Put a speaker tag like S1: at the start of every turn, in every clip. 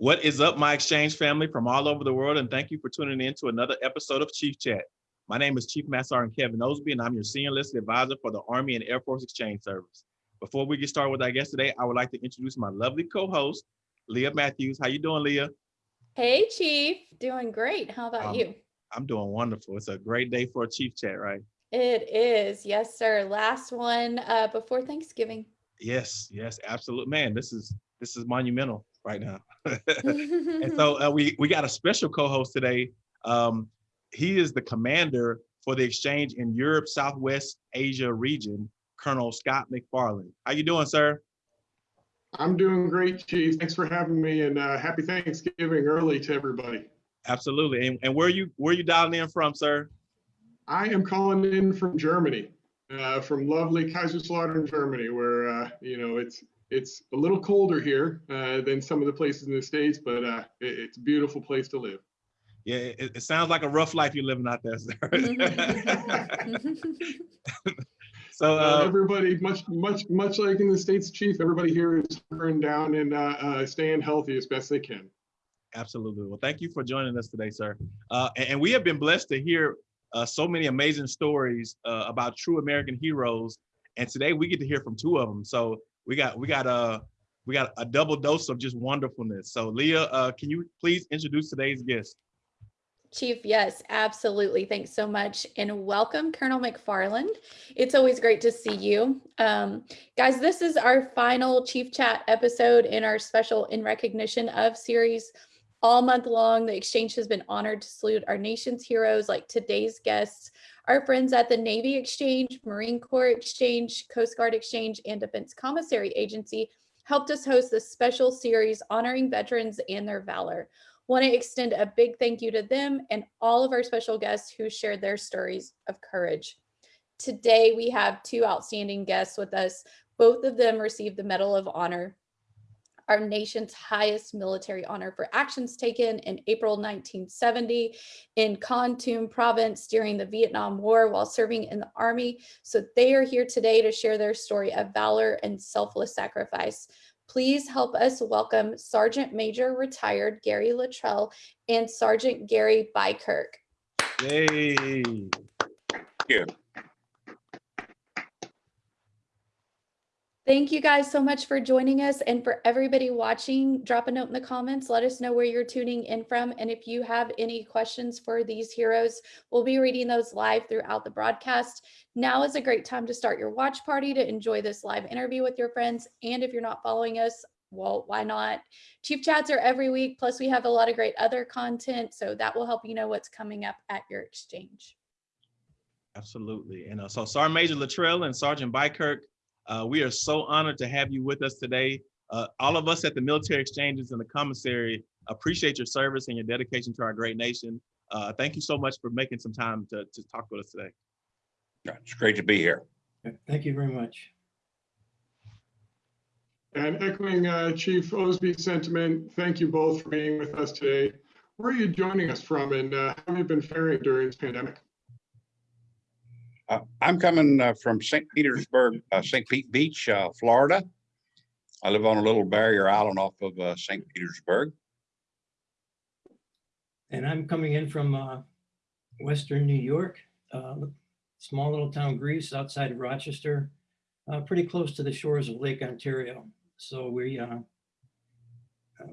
S1: What is up, my exchange family from all over the world, and thank you for tuning in to another episode of Chief Chat. My name is Chief Master Sergeant Kevin Osby, and I'm your Senior Enlisted Advisor for the Army and Air Force Exchange Service. Before we get started with our guest today, I would like to introduce my lovely co-host, Leah Matthews. How you doing, Leah?
S2: Hey, Chief. Doing great. How about
S1: Um,
S2: you?
S1: I'm doing wonderful. It's a great day for a Chief Chat, right?
S2: It is. Yes, sir. Last one uh, before Thanksgiving.
S1: Yes, yes, absolutely. Man, this is this is monumental right now. and so uh, we we got a special co-host today. Um, he is the commander for the exchange in Europe Southwest Asia region, Colonel Scott McFarland. How you doing, sir?
S3: I'm doing great, Chief. Thanks for having me and uh, happy Thanksgiving early to everybody.
S1: Absolutely. And, and where you where you dialing in from, sir?
S3: I am calling in from Germany, uh, from lovely Kaiserslautern, Germany, where uh, you know it's it's a little colder here uh, than some of the places in the states, but uh, it- it's a beautiful place to live.
S1: Yeah, it, it sounds like a rough life you're living out there, sir. so
S3: Uh, everybody, much much much like in the states, Chief, everybody here is hunkering down and uh, uh, staying healthy as best they can.
S1: Absolutely. Well, thank you for joining us today, sir. Uh, and, and we have been blessed to hear uh, so many amazing stories uh, about true American heroes. And today we get to hear from two of them. So we got we got a we got a double dose of just wonderfulness. So Leah, uh, can you please introduce today's guest?
S2: Chief, yes, absolutely. Thanks so much. And welcome, Colonel McFarland. It's always great to see you. Um, guys, this is our final Chief Chat episode in our special In Recognition of series. All month long, the exchange has been honored to salute our nation's heroes like today's guests, our friends at the Navy Exchange, Marine Corps Exchange, Coast Guard Exchange, and Defense Commissary Agency helped us host this special series honoring veterans and their valor. Want to extend a big thank you to them and all of our special guests who shared their stories of courage. Today, we have two outstanding guests with us. Both of them received the Medal of Honor, our nation's highest military honor for actions taken in April 1970 in Kon Tum province during the Vietnam War while serving in the Army. So they are here today to share their story of valor and selfless sacrifice. Please help us welcome Sergeant Major retired Gary Littrell and Sergeant Gary Beikirch.
S1: Yay.
S2: Thank you guys so much for joining us and for everybody watching, drop a note in the comments. Let us know where you're tuning in from. And if you have any questions for these heroes, we'll be reading those live throughout the broadcast. Now is a great time to start your watch party to enjoy this live interview with your friends. And if you're not following us, well, why not? Chief chats are every week. Plus, we have a lot of great other content. So that will help you know what's coming up at your exchange.
S1: Absolutely. And uh, so Sergeant Major Littrell and Sergeant Beikirch, uh, we are so honored to have you with us today. Uh, all of us at the military exchanges and the commissary appreciate your service and your dedication to our great nation. Uh, thank you so much for making some time to, to talk with us today.
S4: It's great to be here.
S5: Thank you very much.
S3: And echoing uh, Chief Osby's sentiment, thank you both for being with us today. Where are you joining us from and uh, how have you been faring during this pandemic?
S4: Uh, I'm coming uh, from St. Petersburg, uh, St. Pete Beach, uh, Florida. I live on a little barrier island off of uh, St. Petersburg.
S5: And I'm coming in from Western New York, small little town Greece outside of Rochester, pretty close to the shores of Lake Ontario. So we,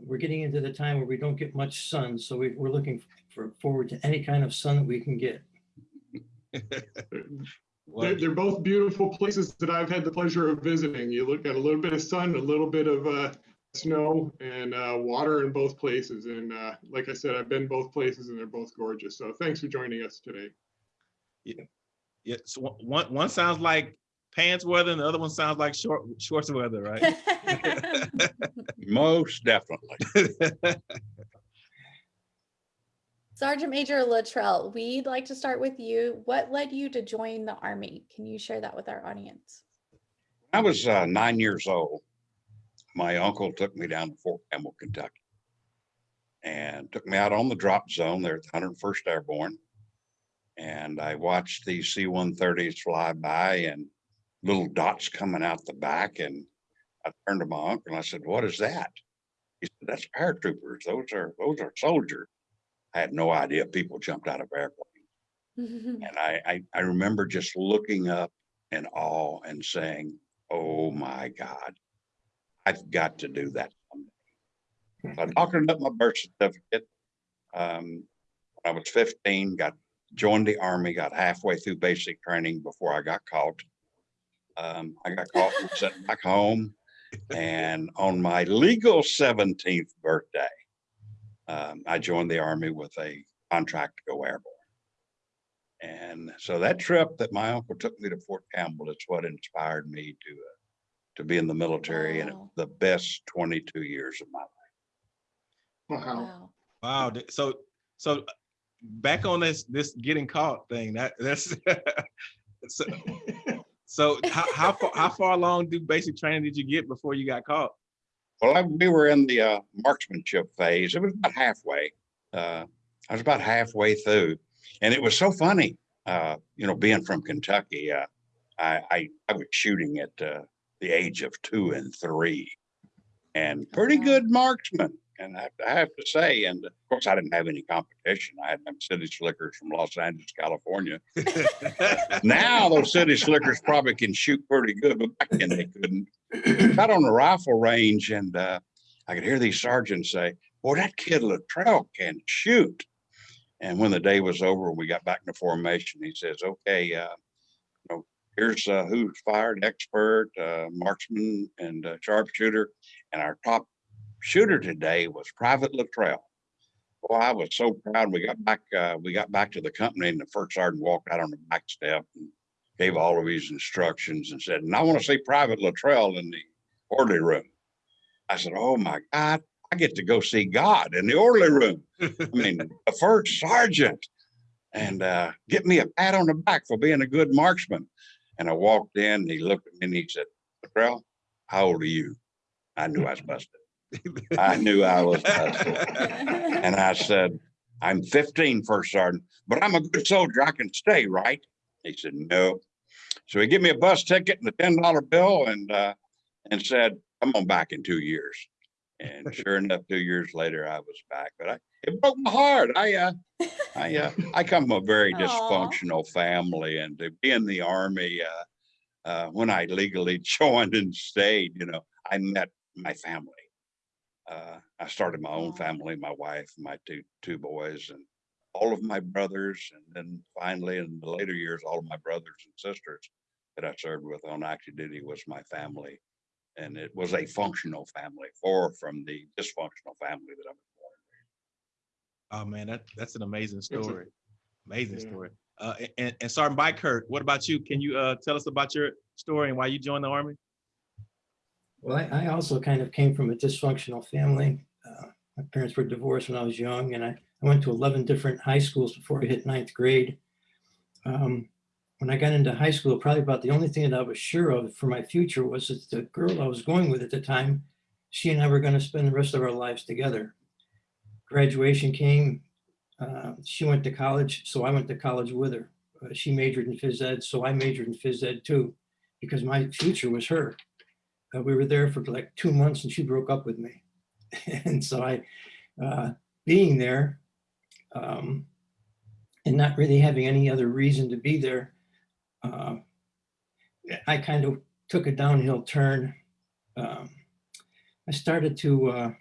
S5: we're getting into the time where we don't get much sun. So we, we're looking for forward to any kind of sun that we can get.
S1: Well,
S3: They're, they're both beautiful places that I've had the pleasure of visiting. You look at a little bit of sun, a little bit of uh, snow and uh, water in both places. And uh, like I said, I've been both places and they're both gorgeous. So thanks for joining us today.
S1: yeah, so one- one, one sounds like pants weather and the other one sounds like short shorts weather, right?
S4: Most definitely.
S2: Sergeant Major Littrell, we'd like to start with you. What led you to join the Army? Can you share that with our audience?
S4: I was uh, nine years old. My uncle took me down to Fort Campbell, Kentucky. And took me out on the drop zone there at the 101st Airborne. And I watched these C-130s fly by and little dots coming out the back. And I turned to my uncle and I said, what is that? He said, that's paratroopers. Those are, those are soldiers. I had no idea people jumped out of airplanes. And I, I, I remember just looking up in awe and saying, oh my God, I've got to do that someday. So I doctored up my birth certificate. Um, when I was fifteen, got, joined the army, got halfway through basic training before I got caught. Um, I got caught and sent back home. And on my legal seventeenth birthday, um, I joined the army with a contract to go airborne. And so that trip that my uncle took me to Fort Campbell is what inspired me to, uh, to be in the military and it was
S2: Wow.
S4: the best twenty-two years of my life.
S3: Wow.
S2: Wow.
S1: Wow. So, so uh, back on this, this getting caught thing, that, that's. So, so how, how far, how far along do basic training did you get before you got caught?
S4: Well, I, we were in the uh, marksmanship phase. It was about halfway. Uh, I was about halfway through, and it was so funny. Uh, you know, being from Kentucky, uh, I, I I was shooting at uh, the age of two and three, and pretty good marksman. And I, I have to say, and of course, I didn't have any competition. I had them city slickers from Los Angeles, California. Now those city slickers probably can shoot pretty good, but back then they couldn't. Got on the rifle range and uh, I could hear these sergeants say, boy, that kid Littrell can shoot. And when the day was over, we got back into formation. He says, okay, uh, you know, here's uh, who's fired expert, uh, marksman and uh, sharpshooter. And our top shooter today was Private Littrell. Well, I was so proud. We got back, uh, we got back to the company and the first sergeant walked out on the back step and gave all of his instructions and said, and I want to see Private Littrell in the orderly room. I said, oh my God, I get to go see God in the orderly room. I mean, the first sergeant and uh, get me a pat on the back for being a good marksman. And I walked in, and he looked at me and he said, Littrell, how old are you? I knew I was busted. I knew I was busted. And I said, I'm 15, first sergeant, but I'm a good soldier. I can stay, right? He said, no. So he gave me a bus ticket and a $10 bill and, uh, and said, come on back in two years. And sure enough, two years later, I was back, but I, it broke my heart. I, uh, I, uh, I come from a very
S2: Aw.
S4: dysfunctional family and to be in the army, uh, uh, when I legally joined and stayed, you know, I met my family. Uh, I started my own family, my wife, my two, two boys and all of my brothers. And then finally in the later years, all of my brothers and sisters that I served with on active duty was my family. And it was a functional family, far from the dysfunctional family that I was born. In.
S1: Oh, man, that, that's an amazing
S3: a-
S1: story. Amazing
S3: Yeah.
S1: story. Uh, and, and Sergeant Beikirch, what about you? Can you, uh, tell us about your story and why you joined the army?
S5: Well, I, I also kind of came from a dysfunctional family. Uh, My parents were divorced when I was young and I, I went to 11 different high schools before I hit ninth grade. Um, When I got into high school, probably about the only thing that I was sure of for my future was that the girl I was going with at the time, she and I were going to spend the rest of our lives together. Graduation came, uh, she went to college, so I went to college with her. Uh, She majored in phys ed, so I majored in phys ed too, because my future was her uh, we were there for like two months and she broke up with me. and so I, uh, being there um, and not really having any other reason to be there, uh, I kind of took a downhill turn. Um, I started to uh,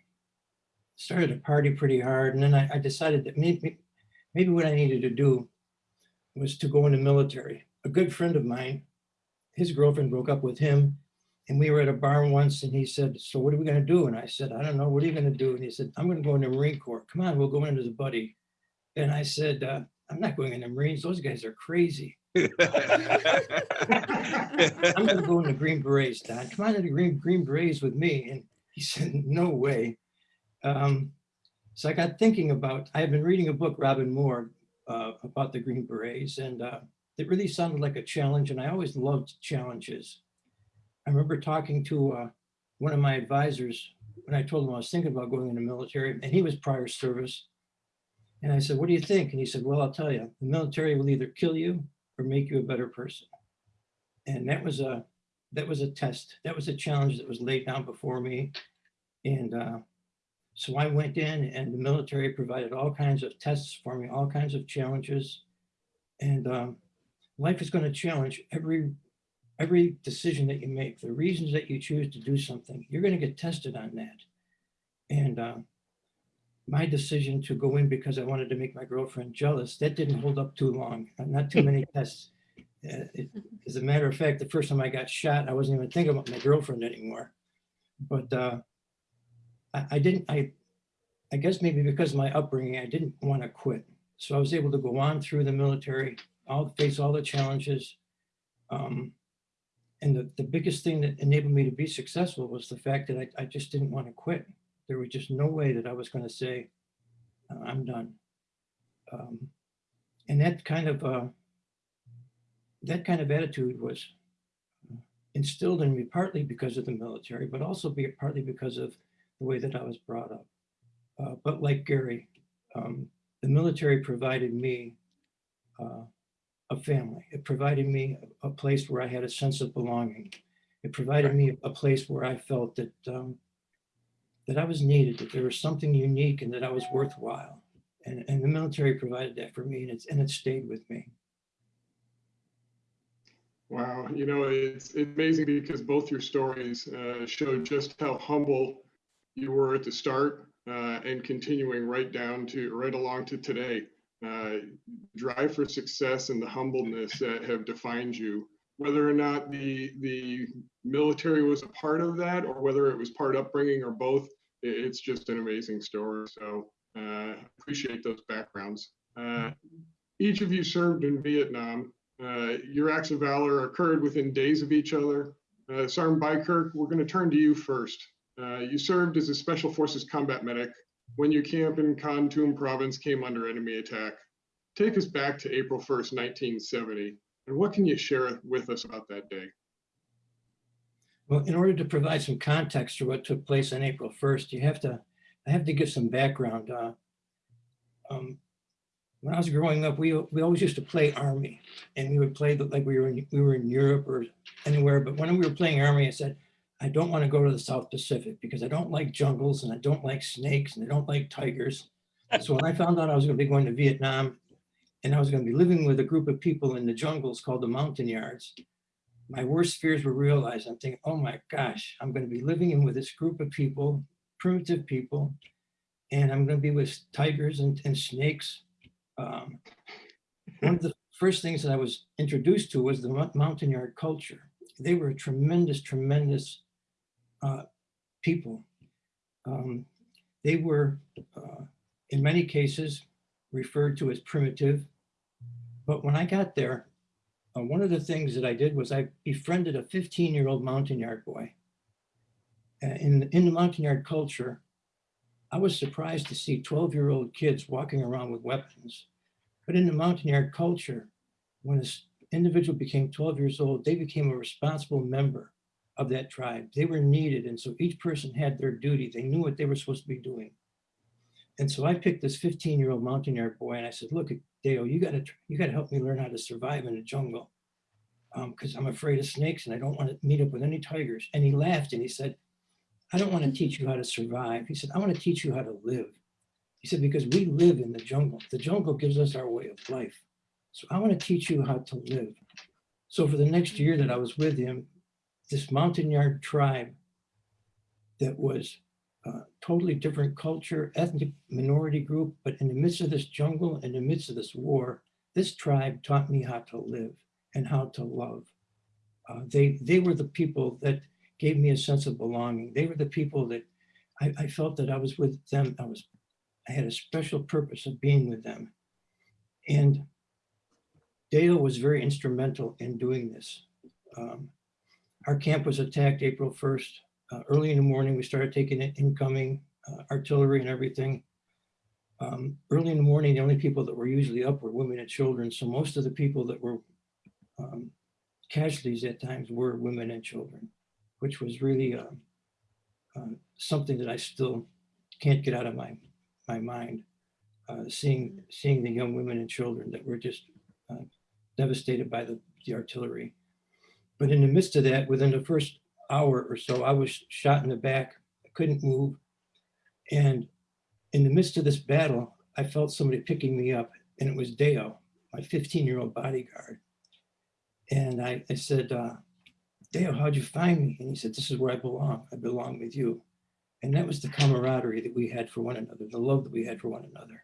S5: started to party pretty hard, and then I, I decided that maybe maybe what I needed to do was to go in the military. A good friend of mine, his girlfriend broke up with him, and we were at a bar once and he said, so what are we gonna do? And I said, I don't know, what are you gonna do? And he said, I'm gonna go into the Marine Corps. Come on, we'll go into the buddy. And I said, uh, I'm not going in the Marines. Those guys are crazy. I'm gonna go in the Green Berets, Don. Come on to the Green, Green Berets with me. And he said, no way. Um, so I got thinking about, I had been reading a book, Robin Moore, uh, about the Green Berets and uh, it really sounded like a challenge and I always loved challenges. I remember talking to uh, one of my advisors when I told him I was thinking about going in the military and he was prior service. And I said, what do you think? And he said, well, I'll tell you, the military will either kill you or make you a better person. And that was a, that was a test. That was a challenge that was laid down before me. And uh, So I went in and the military provided all kinds of tests for me, all kinds of challenges. And um, life is going to challenge every every decision that you make, the reasons that you choose to do something, you're going to get tested on that. And uh, my decision to go in because I wanted to make my girlfriend jealous, that didn't hold up too long. Not too many tests. Uh, it- As a matter of fact, the first time I got shot, I wasn't even thinking about my girlfriend anymore. But uh, I, I didn't, I, I guess maybe because of my upbringing, I didn't want to quit. So I was able to go on through the military, all face all the challenges. Um, and the, the biggest thing that enabled me to be successful was the fact that I, I just didn't want to quit. There was just no way that I was going to say, "Uh, I'm done. Um, and that kind of, uh, that kind of attitude was instilled in me partly because of the military, but also be partly because of the way that I was brought up. Uh, but like Gary, um, the military provided me uh, a family. It provided me a a place where I had a sense of belonging. It provided me a place where I felt that um, that I was needed, that there was something unique, and that I was worthwhile. And, and the military provided that for me, and it's and it stayed with me.
S3: Wow, you know, it's, it's amazing because both your stories uh, show just how humble you were at the start uh, and continuing right down to, right along to today. Uh, drive for success and the humbleness that have defined you. Whether or not the the military was a part of that, or whether it was part upbringing, or both, it's just an amazing story. So uh, appreciate those backgrounds. Uh, each of you served in Vietnam. Uh, your acts of valor occurred within days of each other. Uh, Sergeant Beikirch, we're going to turn to you first. Uh, you served as a Special Forces combat medic when your camp in Kontum province came under enemy attack. Take us back to April 1st, 1970, and what can you share with us about that day?
S5: Well, in order to provide some context to what took place on April 1st, you have to, I have to give some background. Uh, um, When I was growing up, we, we always used to play Army and we would play like we were, in we were in Europe or anywhere. But when we were playing Army, I said, I don't want to go to the South Pacific because I don't like jungles and I don't like snakes and I don't like tigers. So when I found out I was going to be going to Vietnam and I was going to be living with a group of people in the jungles called the Montagnards, my worst fears were realized. I'm thinking, oh my gosh, I'm going to be living in with this group of people, primitive people, and I'm going to be with tigers and, and snakes. Um, one of the first things that I was introduced to was the Montagnard culture. They were a tremendous, tremendous uh, people. Um, they were, uh, in many cases, referred to as primitive. But when I got there, uh, one of the things that I did was I befriended a 15 year old Montagnard boy. Uh, in, in the Montagnard culture, I was surprised to see 12 year old kids walking around with weapons. But in the Montagnard culture, when an individual became 12 years old, they became a responsible member of that tribe. They were needed. And so each person had their duty. They knew what they were supposed to be doing. And so I picked this 15 year old Montagnard boy and I said, look, Deo, you gotta, you gotta help me learn how to survive in the jungle. Um, cause I'm afraid of snakes and I don't want to meet up with any tigers. And he laughed and he said, I don't want to teach you how to survive. He said, I want to teach you how to live. He said, because we live in the jungle. The jungle gives us our way of life. So I want to teach you how to live. So for the next year that I was with him, this Montagnard tribe that was uh, totally different culture, ethnic minority group, but in the midst of this jungle, in the midst of this war, this tribe taught me how to live and how to love. Uh, they, they were the people that gave me a sense of belonging. They were the people that I, I felt that I was with them. I was, I had a special purpose of being with them. And Deo was very instrumental in doing this. Um, our camp was attacked April 1st. Uh, early in the morning, we started taking in incoming uh, artillery and everything. Um, early in the morning, the only people that were usually up were women and children. So most of the people that were um, casualties at times were women and children, which was really uh, uh, something that I still can't get out of my my mind. Uh, seeing seeing the young women and children that were just uh, devastated by the, the artillery. But in the midst of that, within the first hour or so, I was shot in the back. I couldn't move. And in the midst of this battle, I felt somebody picking me up and it was Deo, my 15 year old bodyguard. And I, I said, uh, Deo, how'd you find me? And he said, this is where I belong. I belong with you. And that was the camaraderie that we had for one another, the love that we had for one another.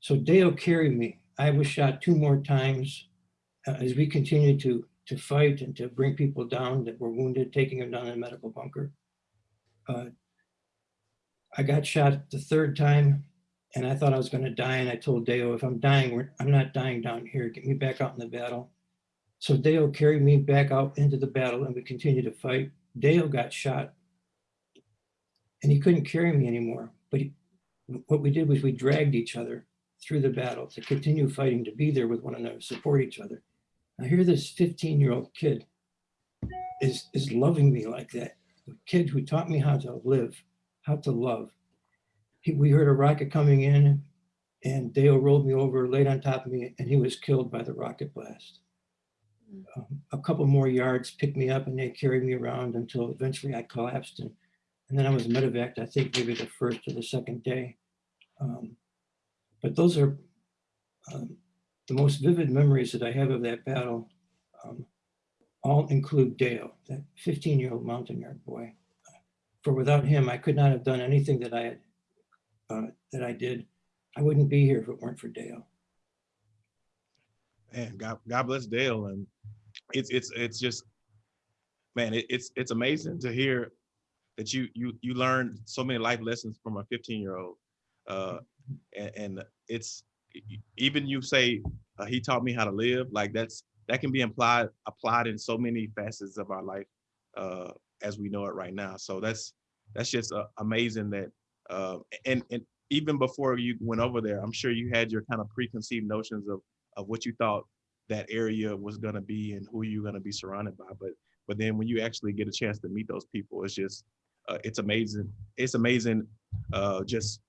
S5: So Deo carried me. I was shot two more times uh, as we continued to, to fight and to bring people down that were wounded, taking them down in a medical bunker. Uh, I got shot the third time and I thought I was going to die. And I told Deo, if I'm dying, I'm not dying down here. Get me back out in the battle. So Deo carried me back out into the battle and we continued to fight. Deo got shot and he couldn't carry me anymore. But he, what we did was we dragged each other through the battle to continue fighting, to be there with one another, support each other. I hear this 15 year old kid is, is loving me like that. A kid who taught me how to live, how to love. He, we heard a rocket coming in and Deo rolled me over, laid on top of me, and he was killed by the rocket blast.
S2: Mm.
S5: Um, a couple more yards picked me up and they carried me around until eventually I collapsed. And, and then I was medevaced, I think maybe the first or the second day. Um, but those are um, the most vivid memories that I have of that battle. Um, all include Deo, that 15 year old Montagnard boy. For without him, I could not have done anything that I had, uh, that I did. I wouldn't be here if it weren't for Deo.
S1: Man, God, God bless Deo. And it's, it's, it's just, man, it, it's, it's amazing to hear that you, you, you learned so many life lessons from a 15 year old. Uh, and, and it's, even you say, uh, he taught me how to live, like that's, that can be implied, applied in so many facets of our life, uh, as we know it right now. So that's, that's just uh, amazing that, uh, and, and even before you went over there, I'm sure you had your kind of preconceived notions of, of what you thought that area was gonna be and who you're gonna be surrounded by. But but then when you actually get a chance to meet those people, it's just uh, it's amazing. It's amazing. Uh, just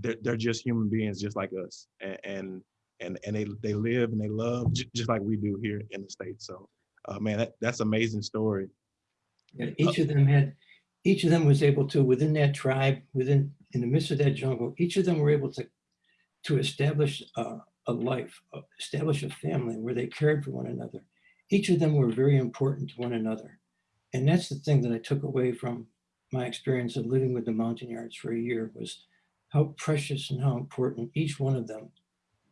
S1: they're they're just human beings, just like us, and and and, and they they live and they love just like we do here in the states. So uh, man, that, that's amazing story.
S5: And each of them had, each of them was able to, within that tribe, within, in the midst of that jungle, each of them were able to, to establish a, a life, uh, establish a family where they cared for one another. Each of them were very important to one another. And that's the thing that I took away from my experience of living with the Montagnards for a year was how precious and how important each one of them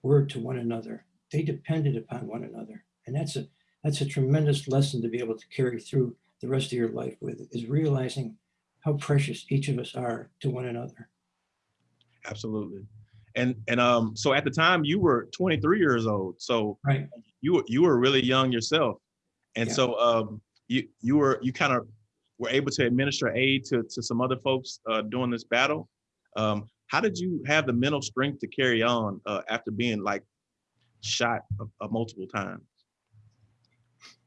S5: were to one another. They depended upon one another. And that's a, that's a tremendous lesson to be able to carry through the rest of your life with is realizing how precious each of us are to one another.
S1: Absolutely. And and um so at the time you were 23 years old. So
S5: Right.
S1: you were you were really young yourself. And
S5: Yeah.
S1: so um you you were you kind of were able to administer aid to to some other folks uh during this battle. Um how did you have the mental strength to carry on uh after being like shot multiple times?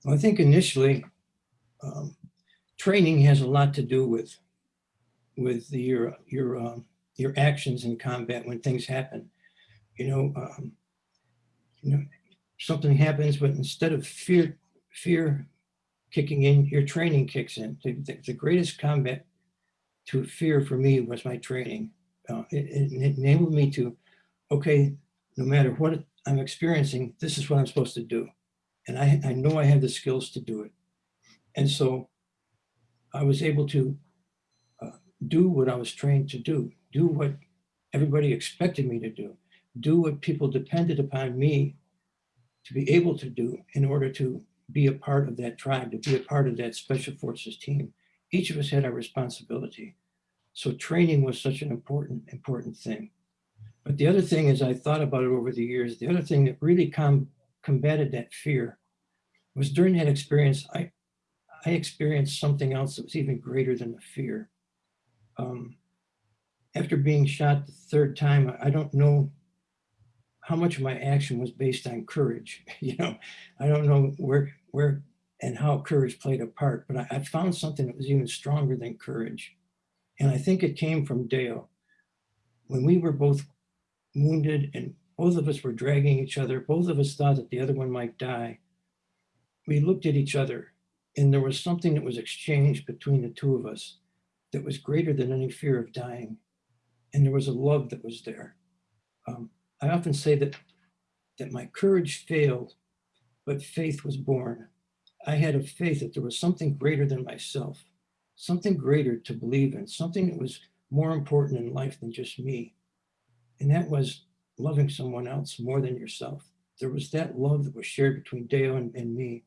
S5: Well, I think initially, um, training has a lot to do with with your your um, your actions in combat when things happen. You know, um, you know, something happens, but instead of fear fear kicking in, your training kicks in. The, the, the greatest combat to fear for me was my training. Uh, it, it enabled me to, okay, no matter what I'm experiencing, this is what I'm supposed to do and I, I know I have the skills to do it. And so I was able to uh, do what I was trained to do, do what everybody expected me to do, do what people depended upon me to be able to do in order to be a part of that tribe, to be a part of that special forces team. Each of us had our responsibility. So training was such an important, important thing. But the other thing is I thought about it over the years, the other thing that really com combated that fear was during that experience, I, I experienced something else that was even greater than the fear. Um, after being shot the third time, I- don't know how much of my action was based on courage. You know, I don't know where, where and how courage played a part, but I, I found something that was even stronger than courage. And I think it came from Deo. When we were both wounded and both of us were dragging each other. Both of us thought that the other one might die. We looked at each other and there was something that was exchanged between the two of us that was greater than any fear of dying. and there was a love that was there. Um, I often say that that my courage failed, but faith was born. I had a faith that there was something greater than myself, something greater to believe in, something that was more important in life than just me. And that was loving someone else more than yourself. There was that love that was shared between Deo and, and me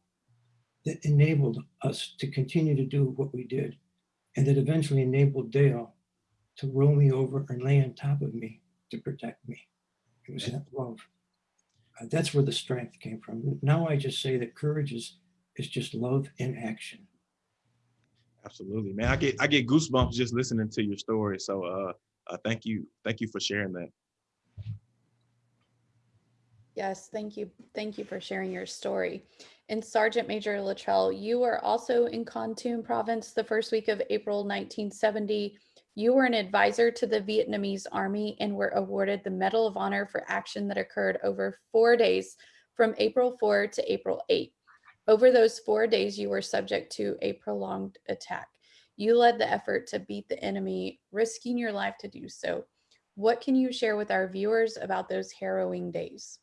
S5: that enabled us to continue to do what we did. And that eventually enabled Deo to roll me over and lay on top of me to protect me. It was that love. Uh, that's where the strength came from. Now I just say that courage is is just love in action.
S1: Absolutely, man. I get I get goosebumps just listening to your story. So uh, uh thank you, thank you for sharing that.
S2: Yes, thank you. Thank you for sharing your story. And Sergeant Major Littrell, you were also in Kon province the first week of April 1970. You were an advisor to the Vietnamese army and were awarded the Medal of Honor for action that occurred over four days from April 4 to April 8. Over those four days, you were subject to a prolonged attack. You led the effort to beat the enemy, risking your life to do so. What can you share with our viewers about those harrowing days?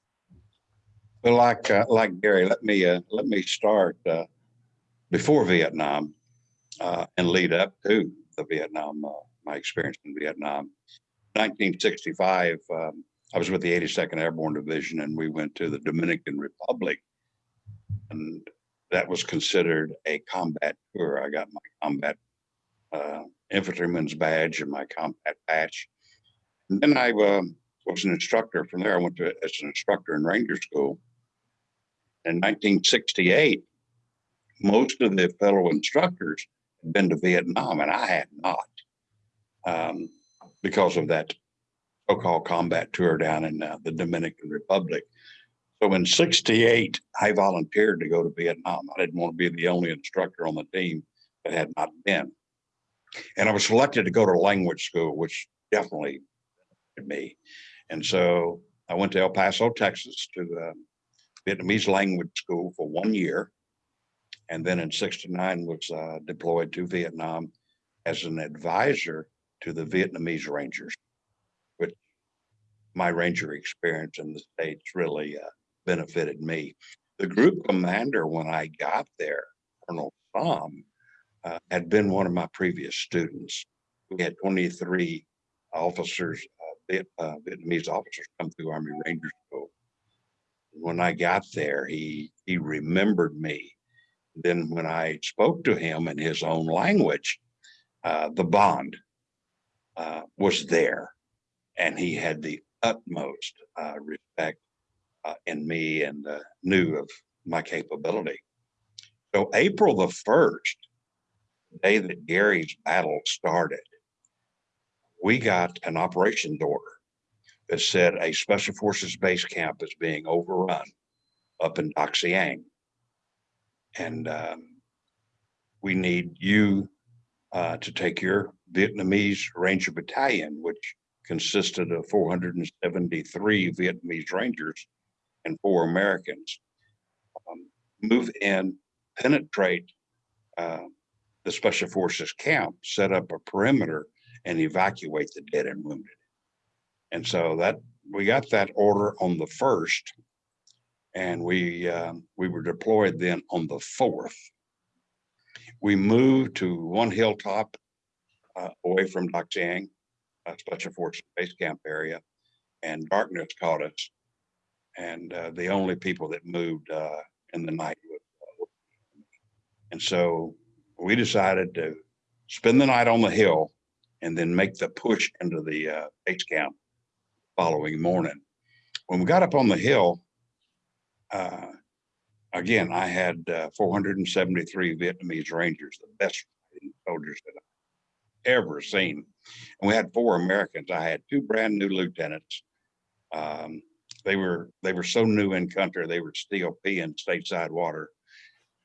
S4: Well, like, uh, like Gary, let me, uh, let me start, uh, before Vietnam, uh, and lead up to the Vietnam, uh, my experience in Vietnam. 1965, um, I was with the 82nd Airborne Division and we went to the Dominican Republic. And that was considered a combat tour. I got my combat uh, infantryman's badge and my combat patch. And then I uh, was an instructor from there. I went to as an instructor in Ranger School. In 1968, most of the fellow instructors had been to Vietnam, and I had not, um, because of that so-called combat tour down in uh, the Dominican Republic. So in 68, I volunteered to go to Vietnam. I didn't want to be the only instructor on the team that had not been. And I was selected to go to language school, which definitely me. And so I went to El Paso, Texas to the Vietnamese language school for one year. And then in 69 was uh, deployed to Vietnam as an advisor to the Vietnamese Rangers, which my Ranger experience in the States really uh, benefited me. The group commander, when I got there, Colonel Tom, uh, had been one of my previous students. We had 23 officers, uh, uh, Vietnamese officers come through Army Ranger School. When I got there, he he remembered me. Then when I spoke to him in his own language, uh, the bond uh, was there, and he had the utmost uh, respect uh, in me and uh, knew of my capability. So April the 1st, the day that Gary's battle started, we got an operations order that said a special forces base camp is being overrun up in Dak Seang. And um, we need you uh, to take your Vietnamese Ranger Battalion, which consisted of 473 Vietnamese Rangers and four Americans, um, move in, penetrate uh, the Special Forces camp, set up a perimeter, and evacuate the dead and wounded. And so that we got that order on the first, and we uh, we were deployed then on the fourth. We moved to one hilltop uh, away from Dak Seang, uh, Special Forces Base Camp area, and darkness caught us and uh, the only people that moved uh, in the night. Uh, and so we decided to spend the night on the hill and then make the push into the uh, base camp following morning. When we got up on the hill, uh, again, I had uh, 473 Vietnamese Rangers, the best soldiers that I've ever seen. And we had four Americans. I had two brand new lieutenants. Um, they were they were so new in country they were still peeing stateside water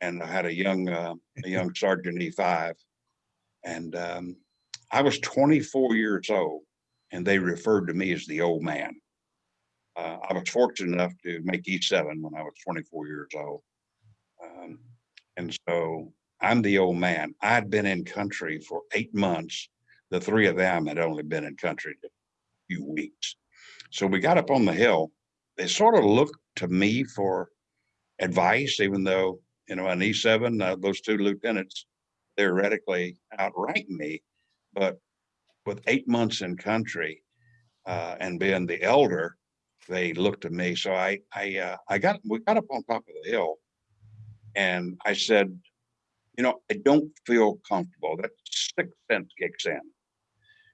S4: and i had a young uh, a young sergeant e5 and um, i was 24 years old and they referred to me as the old man uh, i was fortunate enough to make e7 when i was 24 years old um, and so i'm the old man i'd been in country for eight months the three of them had only been in country a few weeks. So we got up on the hill. They sort of looked to me for advice, even though, you know, an E seven, uh, those two lieutenants theoretically outrank me. But with eight months in country, uh, and being the elder, they looked at me. So I, I, uh, I got, we got up on top of the hill and I said, you know, I don't feel comfortable. That sixth sense kicks in.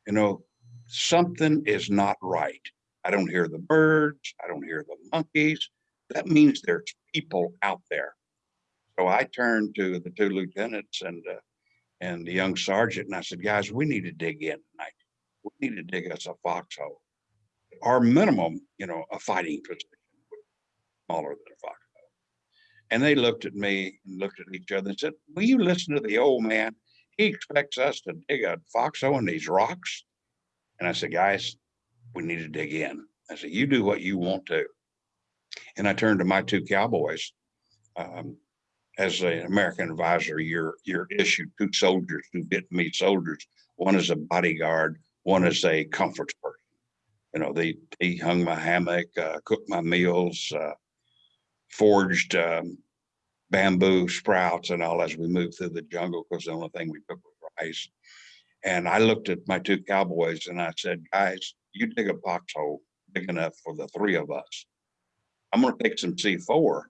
S4: You know, something is not right. I don't hear the birds. I don't hear the monkeys. That means there's people out there. So I turned to the two lieutenants and, uh, and the young sergeant and I said, guys, we need to dig in tonight. We need to dig us a foxhole. Our minimum, you know, a fighting position, smaller than a foxhole. And they looked at me and looked at each other and said, will you listen to the old man? He expects us to dig a foxhole in these rocks. And I said, guys, we need to dig in. I said, you do what you want to. And I turned to my two cowboys. Um, as an American advisor, you're, you're issued two soldiers, two Vietnamese soldiers. One is a bodyguard, one is a comfort person. You know, they, they hung my hammock, uh, cooked my meals, uh, forged um, bamboo sprouts and all as we moved through the jungle because the only thing we took was rice. And I looked at my two cowboys and I said, guys, you dig a foxhole big enough for the three of us. I'm going to take some C4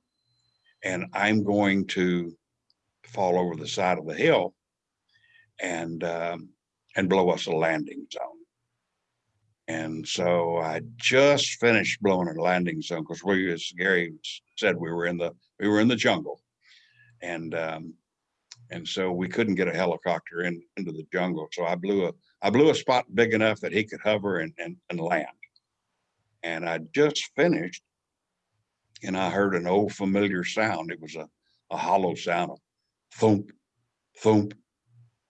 S4: and I'm going to fall over the side of the hill and um, and blow us a landing zone. And so I just finished blowing a landing zone because we, as Gary said, we were in the we were in the jungle, and um, and so we couldn't get a helicopter in into the jungle. So I blew a I blew a spot big enough that he could hover and and, and land. And I just finished, and I heard an old familiar sound. It was a a hollow sound of thump, thump,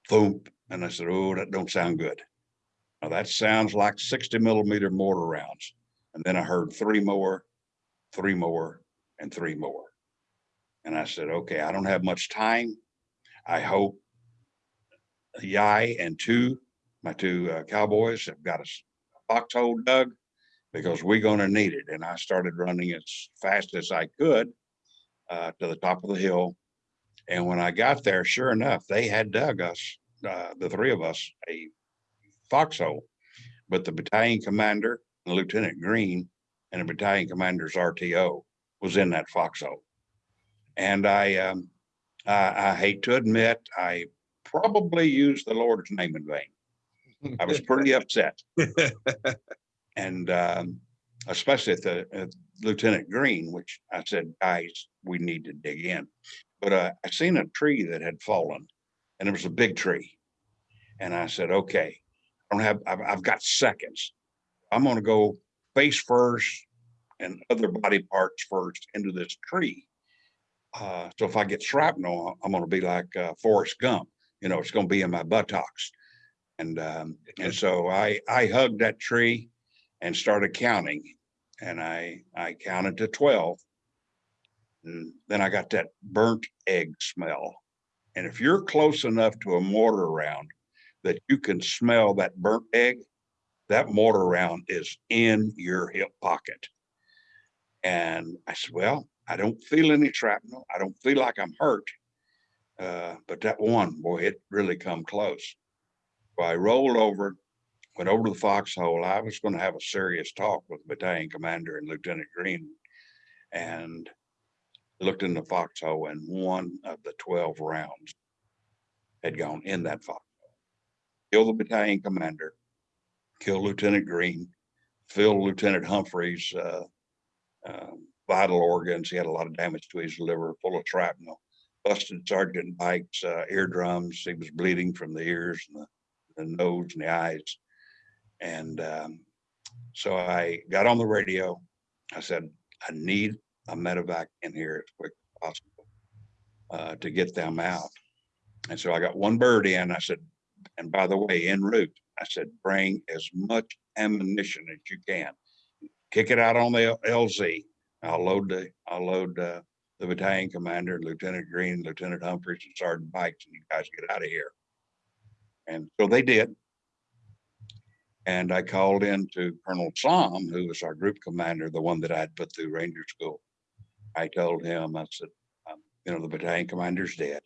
S4: thump. And I said, "Oh, that don't sound good." Now that sounds like 60 millimeter mortar rounds. And then I heard three more, three more, and three more. And I said, okay, I don't have much time. I hope Yai and two, my two uh, cowboys have got a foxhole dug because we're gonna need it. And I started running as fast as I could uh, to the top of the hill. And when I got there, sure enough, they had dug us, uh, the three of us, a foxhole. But the battalion commander, Lieutenant Green, and the battalion commander's RTO was in that foxhole. And I, um, I, I hate to admit, I probably used the Lord's name in vain. I was pretty upset. And, um, especially at the, at Lieutenant Green, which I said, guys, we need to dig in. But, uh, I seen a tree that had fallen and it was a big tree. And I said, okay, I don't have, I've, I've got seconds. I'm gonna go face first and other body parts first into this tree. Uh, so if I get shrapnel, I'm gonna be like, uh, Forrest Gump, you know, it's gonna be in my buttocks. And, um, and so I, I hugged that tree and started counting. And I, I counted to twelve. And then I got that burnt egg smell. And if you're close enough to a mortar round that you can smell that burnt egg, that mortar round is in your hip pocket. And I said, well, I don't feel any shrapnel. I don't feel like I'm hurt. Uh, but that one, boy, it really come close. I rolled over, went over to the foxhole. I was going to have a serious talk with battalion commander and Lieutenant Green. And looked in the foxhole and one of the 12 rounds had gone in that foxhole. Killed the battalion commander, killed Lieutenant Green, filled Lieutenant Humphreys, uh, um, vital organs. He had a lot of damage to his liver, full of shrapnel. Busted Sergeant Pike's uh, eardrums. He was bleeding from the ears and the, the nose and the eyes. And um, so I got on the radio. I said, I need a medevac in here as quick as possible uh, to get them out. And so I got one bird in. I said, and by the way, en route, I said, bring as much ammunition as you can. Kick it out on the LZ. I'll load the, I'll load uh, the battalion commander, Lieutenant Green, Lieutenant Humphreys, and Sergeant Bikes, and you guys get out of here. And so they did. And I called in to Colonel Som, who was our group commander, the one that I'd put through Ranger School. I told him, I said, um, you know, the battalion commander's dead.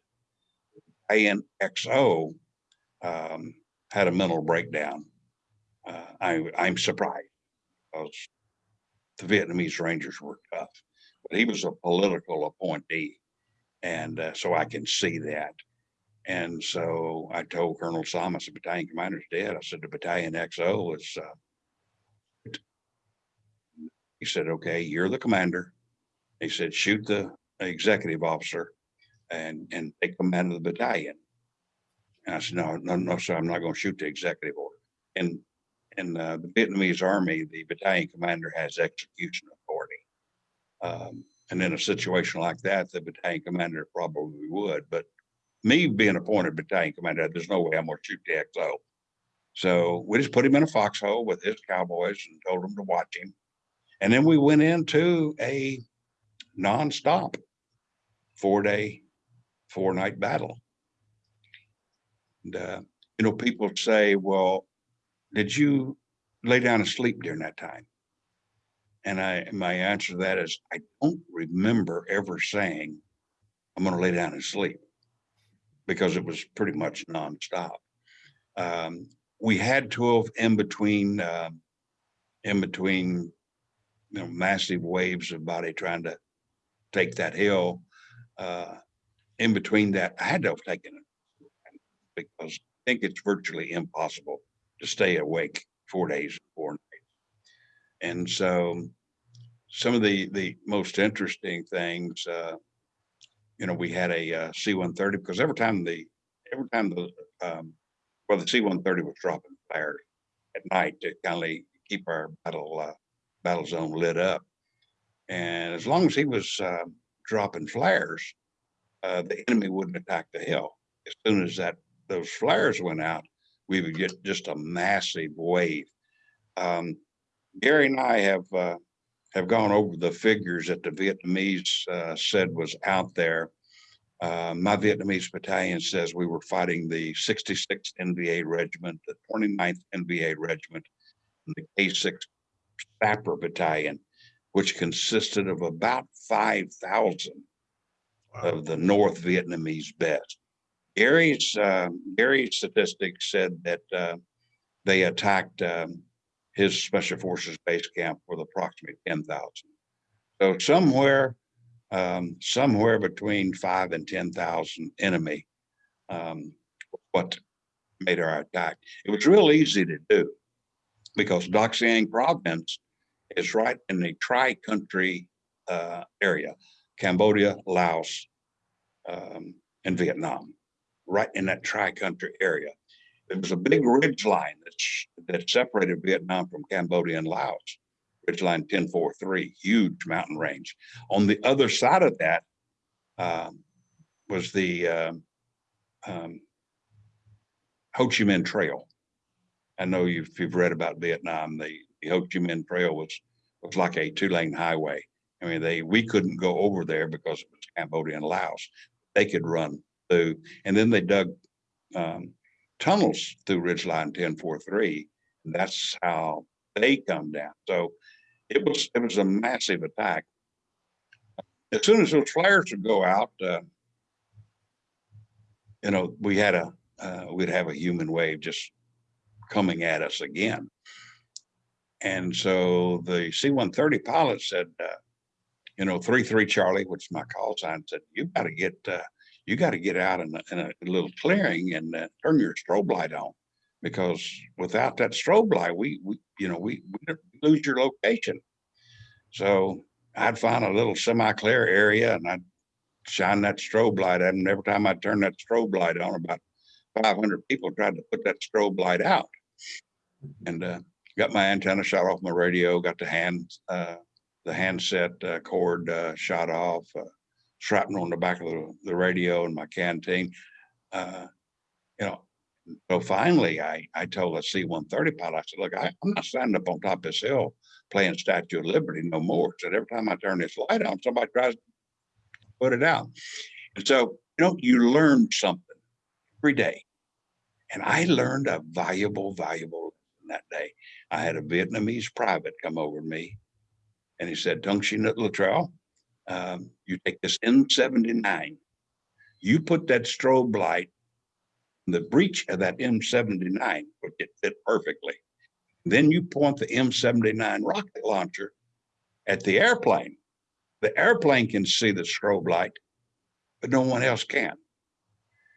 S4: ANXO um, had a mental breakdown. Uh, I, I'm surprised because the Vietnamese Rangers were tough, but he was a political appointee. And uh, so I can see that. And so I told Colonel Thomas, the battalion commander's dead. I said, the battalion XO is, uh, he said, okay, you're the commander. He said, shoot the executive officer and, and take command of the battalion. And I said, no, no, no, sir, I'm not going to shoot the executive order. And in uh, the Vietnamese army, the battalion commander has execution authority. Um, and in a situation like that, the battalion commander probably would, but me being appointed battalion commander, there's no way I'm gonna shoot the XO. So we just put him in a foxhole with his cowboys and told him to watch him. And then we went into a nonstop four-day, four-night battle. And, uh, you know, people say, well, did you lay down and sleep during that time? And I, my answer to that is, I don't remember ever saying, I'm gonna lay down and sleep. Because it was pretty much nonstop. Um, we had twelve in between, um, in between, you know, massive waves of body trying to take that hill. Uh, in between that, I had to have taken it. Because I think it's virtually impossible to stay awake four days, four nights. And so some of the, the most interesting things, uh, you know, we had a uh, C-130 because every time the, every time the, um, well, the C-130 was dropping flares at night to kind of keep our battle, uh, battle zone lit up. And as long as he was, uh, dropping flares, uh, the enemy wouldn't attack the hill. As soon as that, those flares went out, we would get just a massive wave. Um, Gary and I have, uh, have gone over the figures that the Vietnamese, uh, said was out there. Uh, my Vietnamese battalion says we were fighting the 66th NVA Regiment, the 29th NVA Regiment, and the K6 Sapper Battalion, which consisted of about 5,000 of the North Vietnamese best. Gary's, uh, Gary's statistics said that, uh, they attacked, um, his special forces base camp with approximately ten thousand. So somewhere, um, somewhere between five and ten thousand enemy, um, what made our attack. It was real easy to do because Dak Seang province is right in the tri-country, uh, area, Cambodia, Laos, um, and Vietnam, right in that tri-country area. There was a big ridge line that's, that separated Vietnam from Cambodia and Laos. Ridge line 1043, huge mountain range. On the other side of that um, was the um, um, Ho Chi Minh Trail. I know you've, if you've read about Vietnam, the, the Ho Chi Minh Trail was was like a two-lane highway. I mean, they we couldn't go over there because it was Cambodia and Laos. They could run through, and then they dug um, tunnels through Ridgeline 1043. And that's how they come down. So it was it was a massive attack. As soon as those flares would go out, uh, you know, we had a uh, we'd have a human wave just coming at us again. And so the C-130 pilot said, uh, you know, three three Charlie, which is my call sign, said, you got to get uh, you got to get out in a, in a little clearing and uh, turn your strobe light on because without that strobe light, we, we you know, we, we lose your location. So I'd find a little semi-clear area and I'd shine that strobe light them. Every time I turn that strobe light on, about 500 people tried to put that strobe light out. And uh, got my antenna shot off my radio, got the hand, uh, the handset uh, cord uh, shot off. Shrapnel on the back of the, the radio in my canteen. Uh, you know, so finally I, I told the C-130 pilot, I said, look, I, I'm not standing up on top of this hill playing Statue of Liberty no more. Said, every time I turn this light on, somebody tries to put it out. And so, you know, you learn something every day. And I learned a valuable, valuable that day. I had a Vietnamese private come over to me and he said, Tung Chi Nut Littrell, um, you take this M79, you put that strobe light the breech of that M79, which it fit perfectly. Then you point the M79 rocket launcher at the airplane. The airplane can see the strobe light, but no one else can.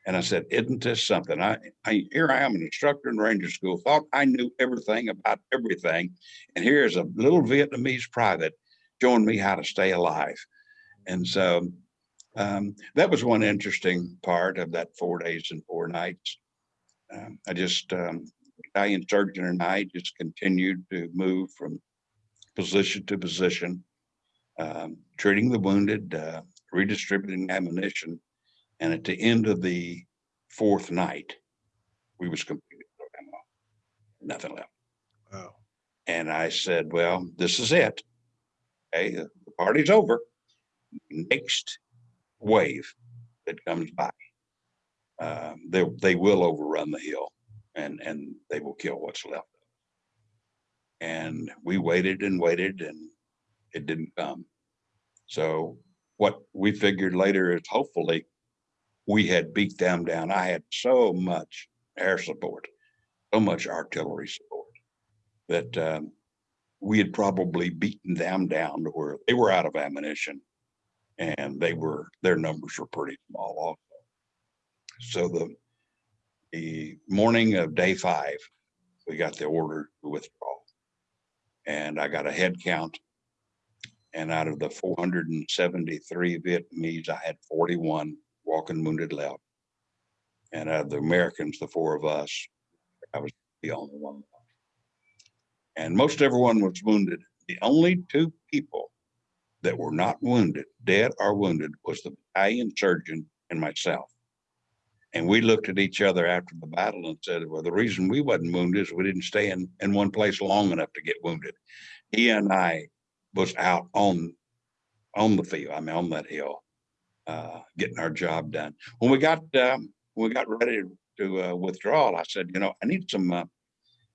S4: And I said, isn't this something? I, I, here I am, an instructor in Ranger School, thought I knew everything about everything. And here's a little Vietnamese private showing me how to stay alive. And so um, that was one interesting part of that four days and four nights. Um, I just, um, and surgeon and I just continued to move from position to position, um, treating the wounded, uh, redistributing ammunition. And at the end of the fourth night, we was completely out of ammo. nothing left.
S1: Wow.
S4: And I said, well, this is it. The the party's over. Next wave that comes by, um, they, they will overrun the hill and, and they will kill what's left. And we waited and waited and it didn't come. So what we figured later is hopefully we had beat them down. I had so much air support, so much artillery support that um, we had probably beaten them down to where they were out of ammunition and they were, their numbers were pretty small also. So the, the morning of day five, we got the order to withdraw. And I got a head count. And out of the four hundred and seventy-three Vietnamese, I had forty-one walking wounded left. And out of the Americans, the four of us, I was the only one. And most everyone was wounded. The only two people that were not wounded, dead or wounded, was the battalion surgeon and myself. And we looked at each other after the battle and said, well, the reason we wasn't wounded is we didn't stay in, in one place long enough to get wounded. He and I was out on, on the field, I mean, on that hill, uh, getting our job done. When we got, um, when we got ready to, uh, withdraw, I said, you know, I need some, uh,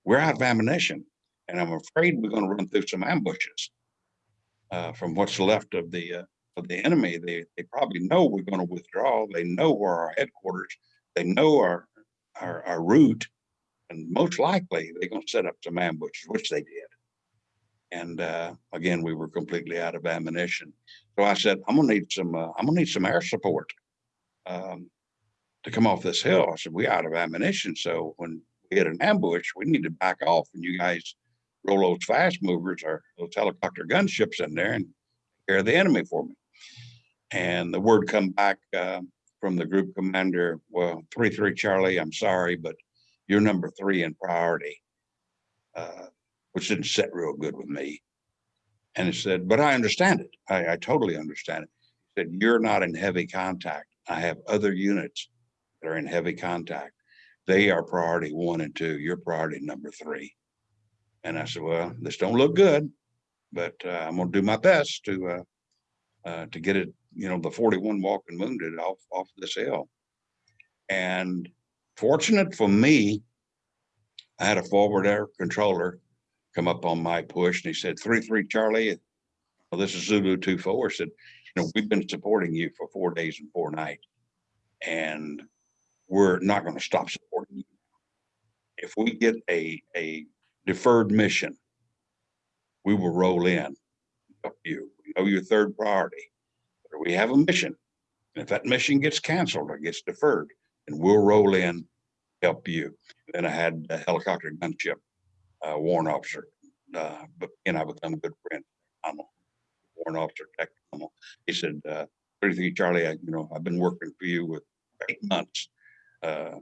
S4: we're out of ammunition and I'm afraid we're gonna run through some ambushes. Uh, from what's left of the, uh, of the enemy, they, they probably know we're gonna withdraw. They know where our headquarters, they know our, our, our route. And most likely, they're gonna set up some ambushes, which they did. And, uh, again, we were completely out of ammunition. So I said, I'm gonna need some, uh, I'm gonna need some air support. Um, to come off this hill. I said, we out of ammunition. So when we hit an ambush, we need to back off and you guys roll those fast movers or those helicopter gunships in there and care the enemy for me. And the word come back uh, from the group commander, well, three, three Charlie, I'm sorry, but you're number three in priority. Uh, which didn't sit real good with me. And he said, but I understand it. I, I totally understand it. He said, you're not in heavy contact. I have other units that are in heavy contact. They are priority one and two. You're priority number three. And I said, well, this don't look good, but uh, I'm gonna do my best to uh, uh, to get it, you know, the 41 walking wounded off off this hill. And fortunate for me, I had a forward air controller come up on my push and he said, three, three, Charlie, well, this is Zulu two, four, said, you know, we've been supporting you for four days and four nights. And we're not going to stop supporting you. If we get a, a deferred mission, we will roll in. Help you, know your third priority. But we have a mission. And if that mission gets canceled or gets deferred, then we'll roll in, help you. Then I had a helicopter gunship uh, warrant officer, uh, but and I become a good friend. I'm a warrant officer. Tech, he said, uh, "33 Charlie, I, you know, I've been working for you with eight months. Uh,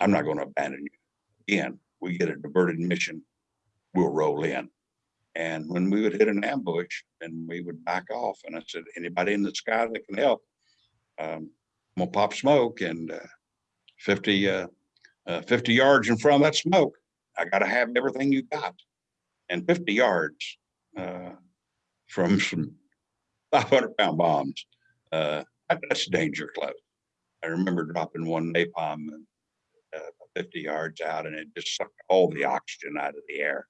S4: I'm not going to abandon you. Again, we get a diverted mission, we'll roll in. And when we would hit an ambush, then we would back off. And I said, anybody in the sky that can help, um, I'm gonna pop smoke and uh, 50, uh, uh, 50 yards in front of that smoke, I gotta have everything you got. And fifty yards, uh, from some five hundred pound bombs, uh, that's danger close. I remember dropping one napalm uh, fifty yards out and it just sucked all the oxygen out of the air.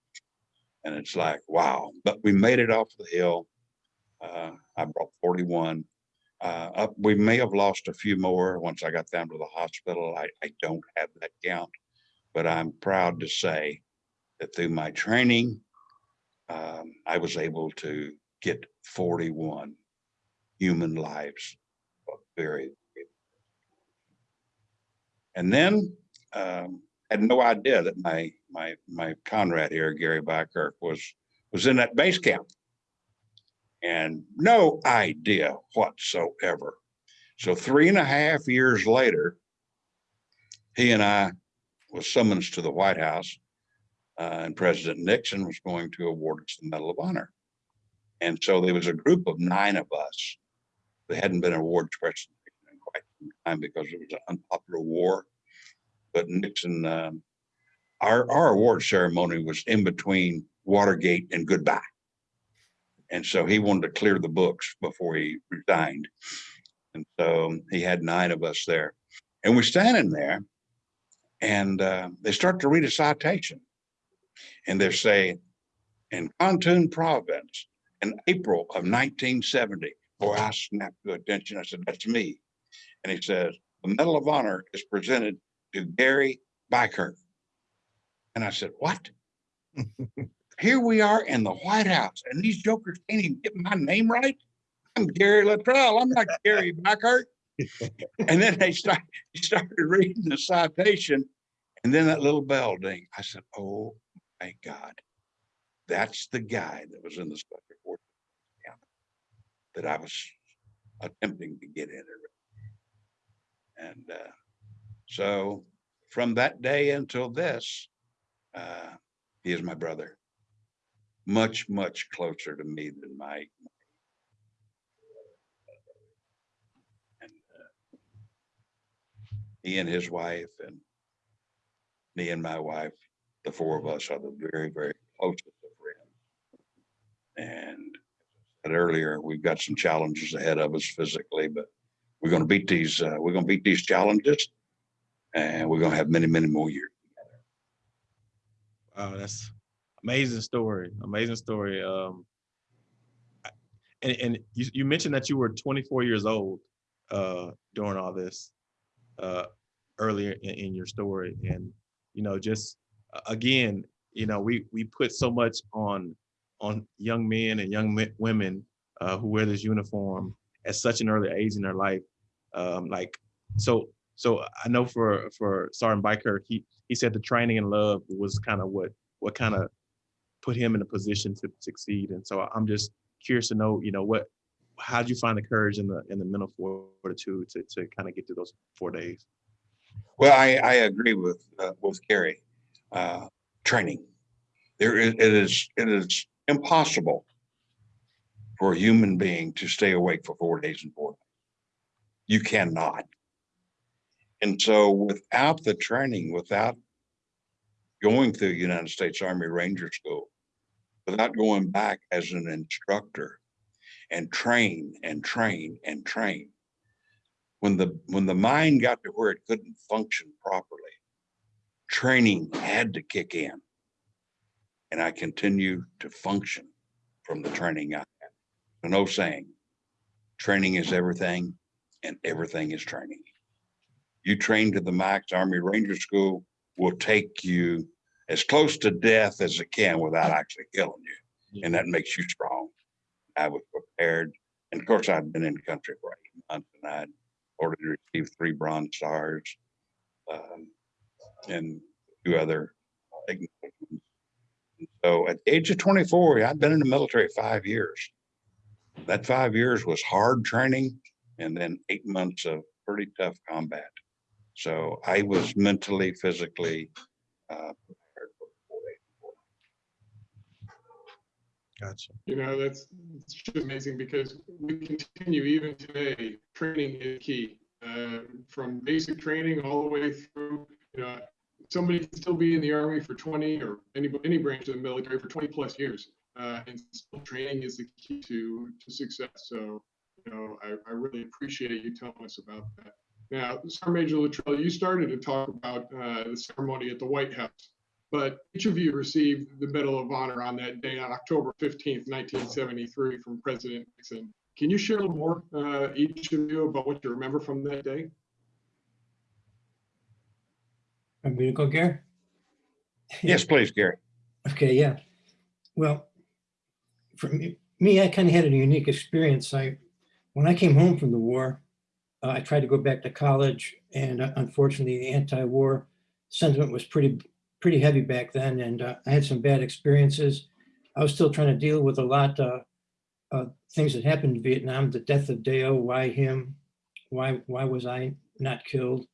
S4: And it's like, wow, but we made it off the hill. Uh, I brought forty-one. Uh, up, we may have lost a few more once I got down to the hospital. I, I don't have that count. But I'm proud to say that through my training, um, I was able to get forty-one human lives. Very. And then, um, had no idea that my, my, my Conrad here, Gary Beikirch, was, was in that base camp. And no idea whatsoever. So three and a half years later, he and I was summoned to the White House. Uh, and President Nixon was going to award us the Medal of Honor. And so there was a group of nine of us. that hadn't been awarded President Nixon in quite some time because it was an unpopular war. But Nixon, um, our, our award ceremony was in between Watergate and goodbye. And so he wanted to clear the books before he resigned. And so he had nine of us there. And we're standing there and uh, they start to read a citation. And they're saying, in Kontum province, in April of 1970, boy, I snapped to attention. I said, that's me. And he says, the Medal of Honor is presented to Gary Beikirch. And I said, what? Here we are in the White House and these jokers can't even get my name right. I'm Gary Littrell. I'm not Gary Beikirch. And then they start, started reading the citation and then that little bell ding. I said, oh my God. That's the guy that was in the special forces camp that I was attempting to get in. And uh, so from that day until this, uh, he is my brother. Much, much closer to me than my. and, uh, He and his wife and me and my wife, the four of us are the very, very closest of friends. And said earlier, we've got some challenges ahead of us physically, but we're gonna beat these, uh, we're gonna beat these challenges. And we're gonna have many, many more years.
S1: Wow, that's amazing story. Amazing story. Um, and and you, you mentioned that you were 24 years old uh, during all this uh, earlier in, in your story, and you know, just again, you know, we we put so much on on young men and young women uh, who wear this uniform at such an early age in their life. Um, like so, so I know for for Sergeant Biker, he he said the training and love was kind of what what kind of put him in a position to succeed. And so I'm just curious to know, you know, what how did you find the courage and the and the mental fortitude to to kind of get through those four days?
S4: Well, I, I agree with, uh, with Gary. Uh, training. There is, it is, it is impossible for a human being to stay awake for four days and four. nights. You cannot. And so without the training, without going through United States Army Ranger School, without going back as an instructor and train and train and train, when the when the mind got to where it couldn't function properly training had to kick in. And i continued to function from the training i had. Old saying training is everything and everything is training you train to the max army ranger school will take you as close to death as it can without actually killing you and that makes you strong i was prepared and of course i'd been in the country for eight months and i'd already received three bronze stars. um, And two other acknowledgements. So at the age of twenty-four, I'd been in the military five years. That five years was hard training and then eight months of pretty tough combat. So I was mentally, physically, uh, prepared for the four.
S1: Gotcha.
S3: You know, that's it's just amazing because we continue even today, training is key. Uh, from basic training all the way through, you know, somebody can still be in the army for 20 or any, any branch of the military for 20 plus years. Uh, and still training is the key to, to success. So, you know, I, I really appreciate you telling us about that. Now, Sergeant Major Littrell, you started to talk about uh, the ceremony at the White House, but each of you received the Medal of Honor on that day on October 15th, 1973 from President Nixon. Can you share a little more, uh, each of you, about what you remember from that day?
S5: I'm going to go, Gary?
S4: Yes, please, Gary.
S5: Okay, yeah. Well, for me, me, I kind of had a unique experience. I, when I came home from the war, uh, I tried to go back to college, and uh, unfortunately, the anti-war sentiment was pretty, pretty heavy back then, and uh, I had some bad experiences. I was still trying to deal with a lot uh, uh, things that happened in Vietnam, the death of Deo, why him, why why was I not killed?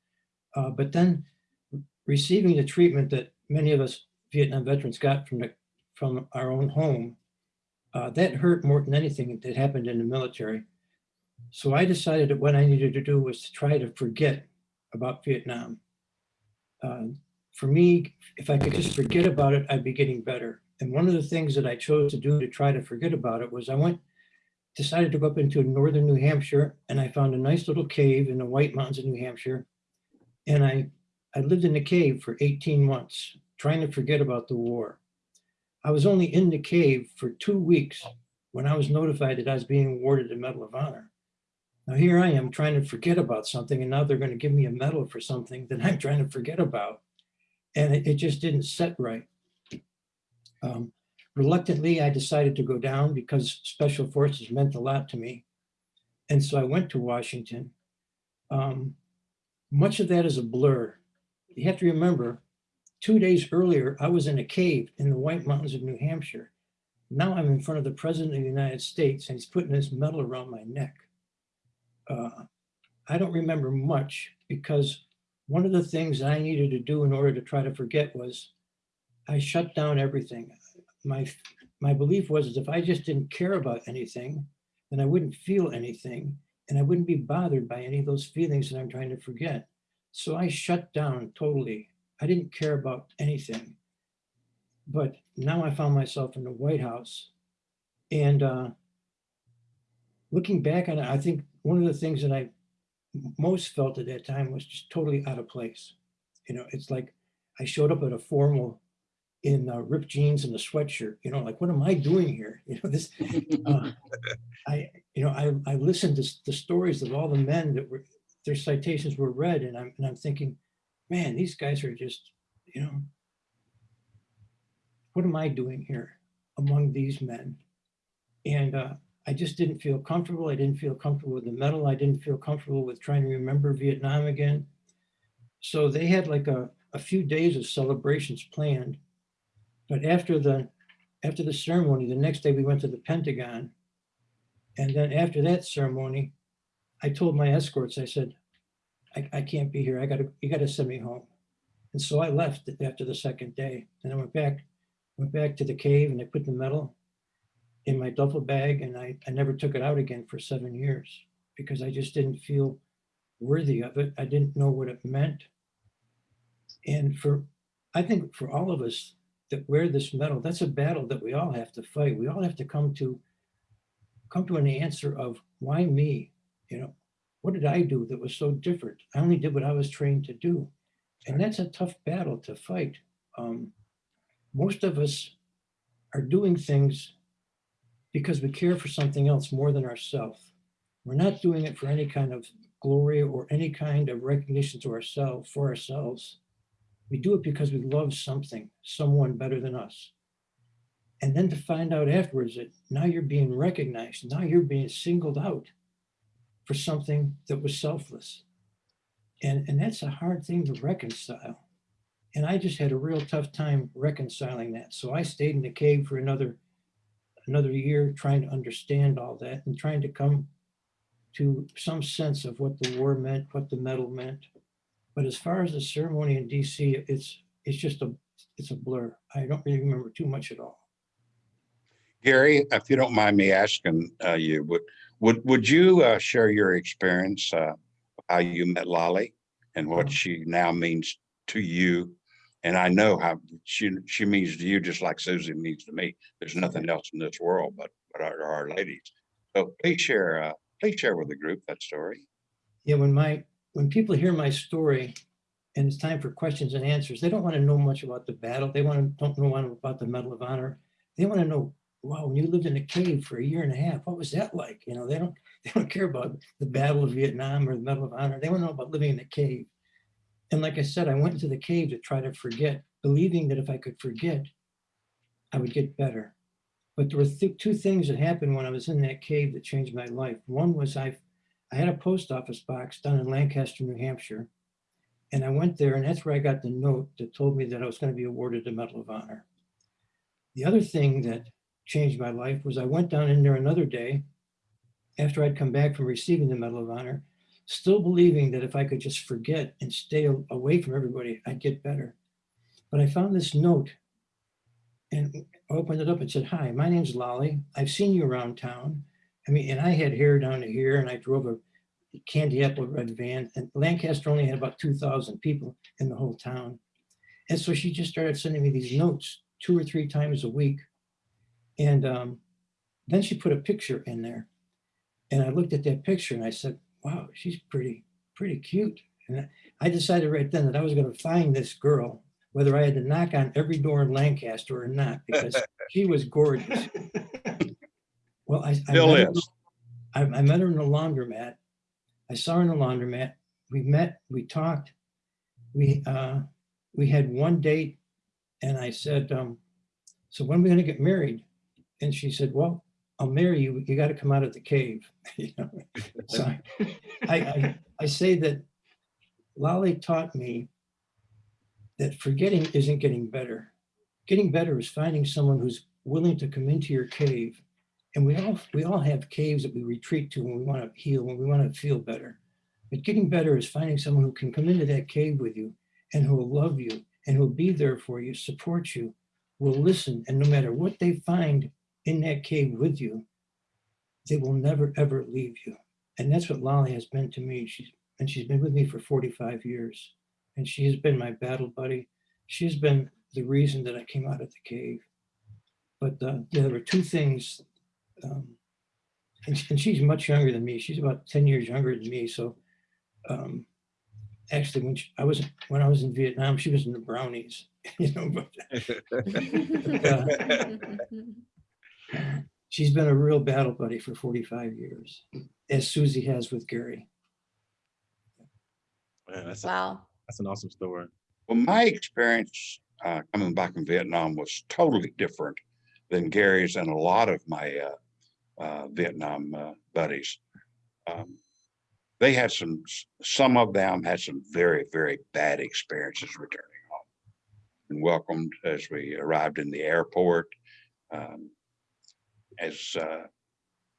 S5: Uh, but then receiving the treatment that many of us Vietnam veterans got from the from our own home, that hurt more than anything that happened in the military. So I decided that what I needed to do was to try to forget about Vietnam. Uh, for me, if I could just forget about it, I'd be getting better. And one of the things that I chose to do to try to forget about it was I went, decided to go up into northern New Hampshire and I found a nice little cave in the White Mountains of New Hampshire. And I, I lived in the cave for 18 months, trying to forget about the war. I was only in the cave for two weeks when I was notified that I was being awarded the Medal of Honor. Now here I am trying to forget about something and now they're going to give me a medal for something that I'm trying to forget about. And it, it just didn't set right. Um, reluctantly, I decided to go down because special forces meant a lot to me. And so I went to Washington. Um, much of that is a blur. You have to remember, two days earlier, I was in a cave in the White Mountains of New Hampshire. Now I'm in front of the President of the United States and he's putting this medal around my neck. Uh, I don't remember much because one of the things I needed to do in order to try to forget was I shut down everything. My, my belief was if I just didn't care about anything, then I wouldn't feel anything and I wouldn't be bothered by any of those feelings that I'm trying to forget. So I shut down totally. I didn't care about anything. But now I found myself in the White House and uh, looking back on it, I think one of the things that I most felt at that time was just totally out of place. You know, it's like I showed up at a formal in uh, ripped jeans and a sweatshirt, you know, like, what am I doing here? You know, this, uh, I, you know, I, I listened to the stories of all the men that were, their citations were read and I'm, and I'm thinking, man, these guys are just, you know, what am I doing here among these men? And uh, I just didn't feel comfortable. I didn't feel comfortable with the medal. I didn't feel comfortable with trying to remember Vietnam again. So they had like a, a few days of celebrations planned. But after the after the ceremony, the next day we went to the Pentagon. And then after that ceremony, I told my escorts, I said, I, I can't be here. I gotta, you gotta send me home. And so I left after the second day and I went back, went back to the cave and I put the medal in my duffel bag and I, I never took it out again for seven years because I just didn't feel worthy of it. I didn't know what it meant. And for, I think for all of us that wear this medal, that's a battle that we all have to fight. We all have to come to, come to an answer of why me? You know, what did I do that was so different? I only did what I was trained to do. And that's a tough battle to fight. Um, most of us are doing things because we care for something else more than ourselves. We're not doing it for any kind of glory or any kind of recognition to ourselves, for ourselves. We do it because we love something, someone better than us. And then to find out afterwards that now you're being recognized, now you're being singled out for something that was selfless. And, and that's a hard thing to reconcile. And I just had a real tough time reconciling that. So I stayed in the cave for another another year trying to understand all that and trying to come to some sense of what the war meant, what the medal meant. But as far as the ceremony in DC, it's it's just a it's a blur. I don't really remember too much at all.
S4: Gary, if you don't mind me asking uh, you, would would would you uh, share your experience uh, how you met Lolly and what
S5: Mhm.
S4: she now means to you? And I know how she she means to you just like Susie means to me. There's nothing else in this world but but our, our ladies. So please share uh, please share with the group that story.
S5: Yeah, when my when people hear my story and it's time for questions and answers, they don't want to know much about the battle. They want to, don't know about the Medal of Honor. They want to know, wow, when you lived in a cave for a year and a half, what was that like? You know, they don't, they don't care about the Battle of Vietnam or the Medal of Honor. They want to know about living in a cave. And like I said, I went into the cave to try to forget, believing that if I could forget, I would get better. But there were th- two things that happened when I was in that cave that changed my life. One was I, I had a post office box down in Lancaster, New Hampshire. And I went there and that's where I got the note that told me that I was going to be awarded the Medal of Honor. The other thing that changed my life was I went down in there another day after I'd come back from receiving the Medal of Honor, still believing that if I could just forget and stay away from everybody, I'd get better. But I found this note and opened it up and said, hi, my name's Lolly. I've seen you around town. I mean, and I had hair down to here and I drove a candy apple red van and Lancaster only had about 2000 people in the whole town. And so she just started sending me these notes two or three times a week. And um, then she put a picture in there. And I looked at that picture and I said, wow, she's pretty, pretty cute. And I- decided right then that I was going to find this girl, whether I had to knock on every door in Lancaster or not, because she was gorgeous. Well, I, I, met her. I, I met her in the laundromat. I saw her in the laundromat. We met, we talked. We, uh, we had one date and I said, um, so when are we gonna get married? And she said, well, Oh, I'll marry you. You gotta come out of the cave. You know? So I, I, I say that Lolly taught me that forgetting isn't getting better. Getting better is finding someone who's willing to come into your cave. And we all, we all have caves that we retreat to when we want to heal, when we want to feel better. But getting better is finding someone who can come into that cave with you and who will love you and who will be there for you, support you, will listen. And no matter what they find in that cave with you, they will never, ever leave you. And that's what Lolly has been to me. She's, and she's been with me for 45 years. And she has been my battle buddy. She's been the reason that I came out of the cave. But uh, there were two things. Um, and, and she's much younger than me. She's about 10 years younger than me. So um, actually, when she, I was when I was in Vietnam, she was in the brownies. You know, but she's been a real battle buddy for 45 years, as Susie has with Gary.
S1: Man, that's,
S2: Wow.
S1: that's an awesome story.
S4: Well, my experience uh, coming back from Vietnam was totally different than Gary's and a lot of my uh, uh, Vietnam uh, buddies. Um, they had some, some of them had some very, very bad experiences returning home. And welcomed as we arrived in the airport. Um, as uh,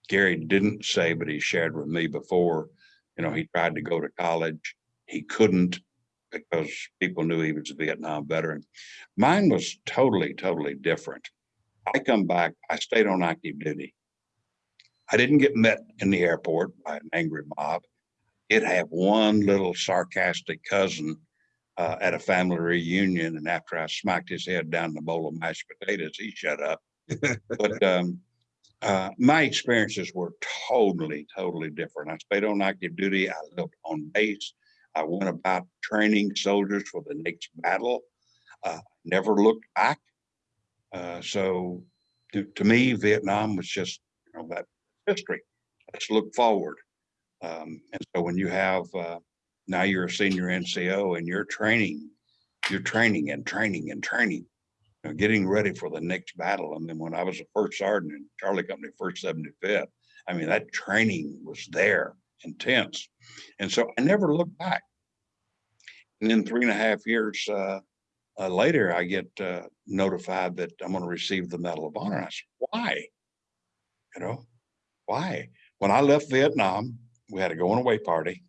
S4: Gary didn't say, but he shared with me before, you know, he tried to go to college. He couldn't because people knew he was a Vietnam veteran. Mine was totally, totally different. I come back, I stayed on active duty. I didn't get met in the airport by an angry mob. It had one little sarcastic cousin uh, at a family reunion, and after I smacked his head down the bowl of mashed potatoes, he shut up. but um, uh, my experiences were totally, totally different. I stayed on active duty. I lived on base. I went about training soldiers for the next battle. Uh, never looked back. Uh, so to, to me, Vietnam was just, you know, that history. Let's look forward. Um, and so when you have, uh, now you're a senior NCO and you're training, you're training and training and training, know, getting ready for the next battle. And then when I was a first sergeant in Charlie Company, first 75th, I mean, that training was there, intense. And so I never looked back. And then three and a half years uh, uh, later, I get uh, notified that I'm going to receive the Medal of Honor. I said, why? You know, why? When I left Vietnam, we had a going away party,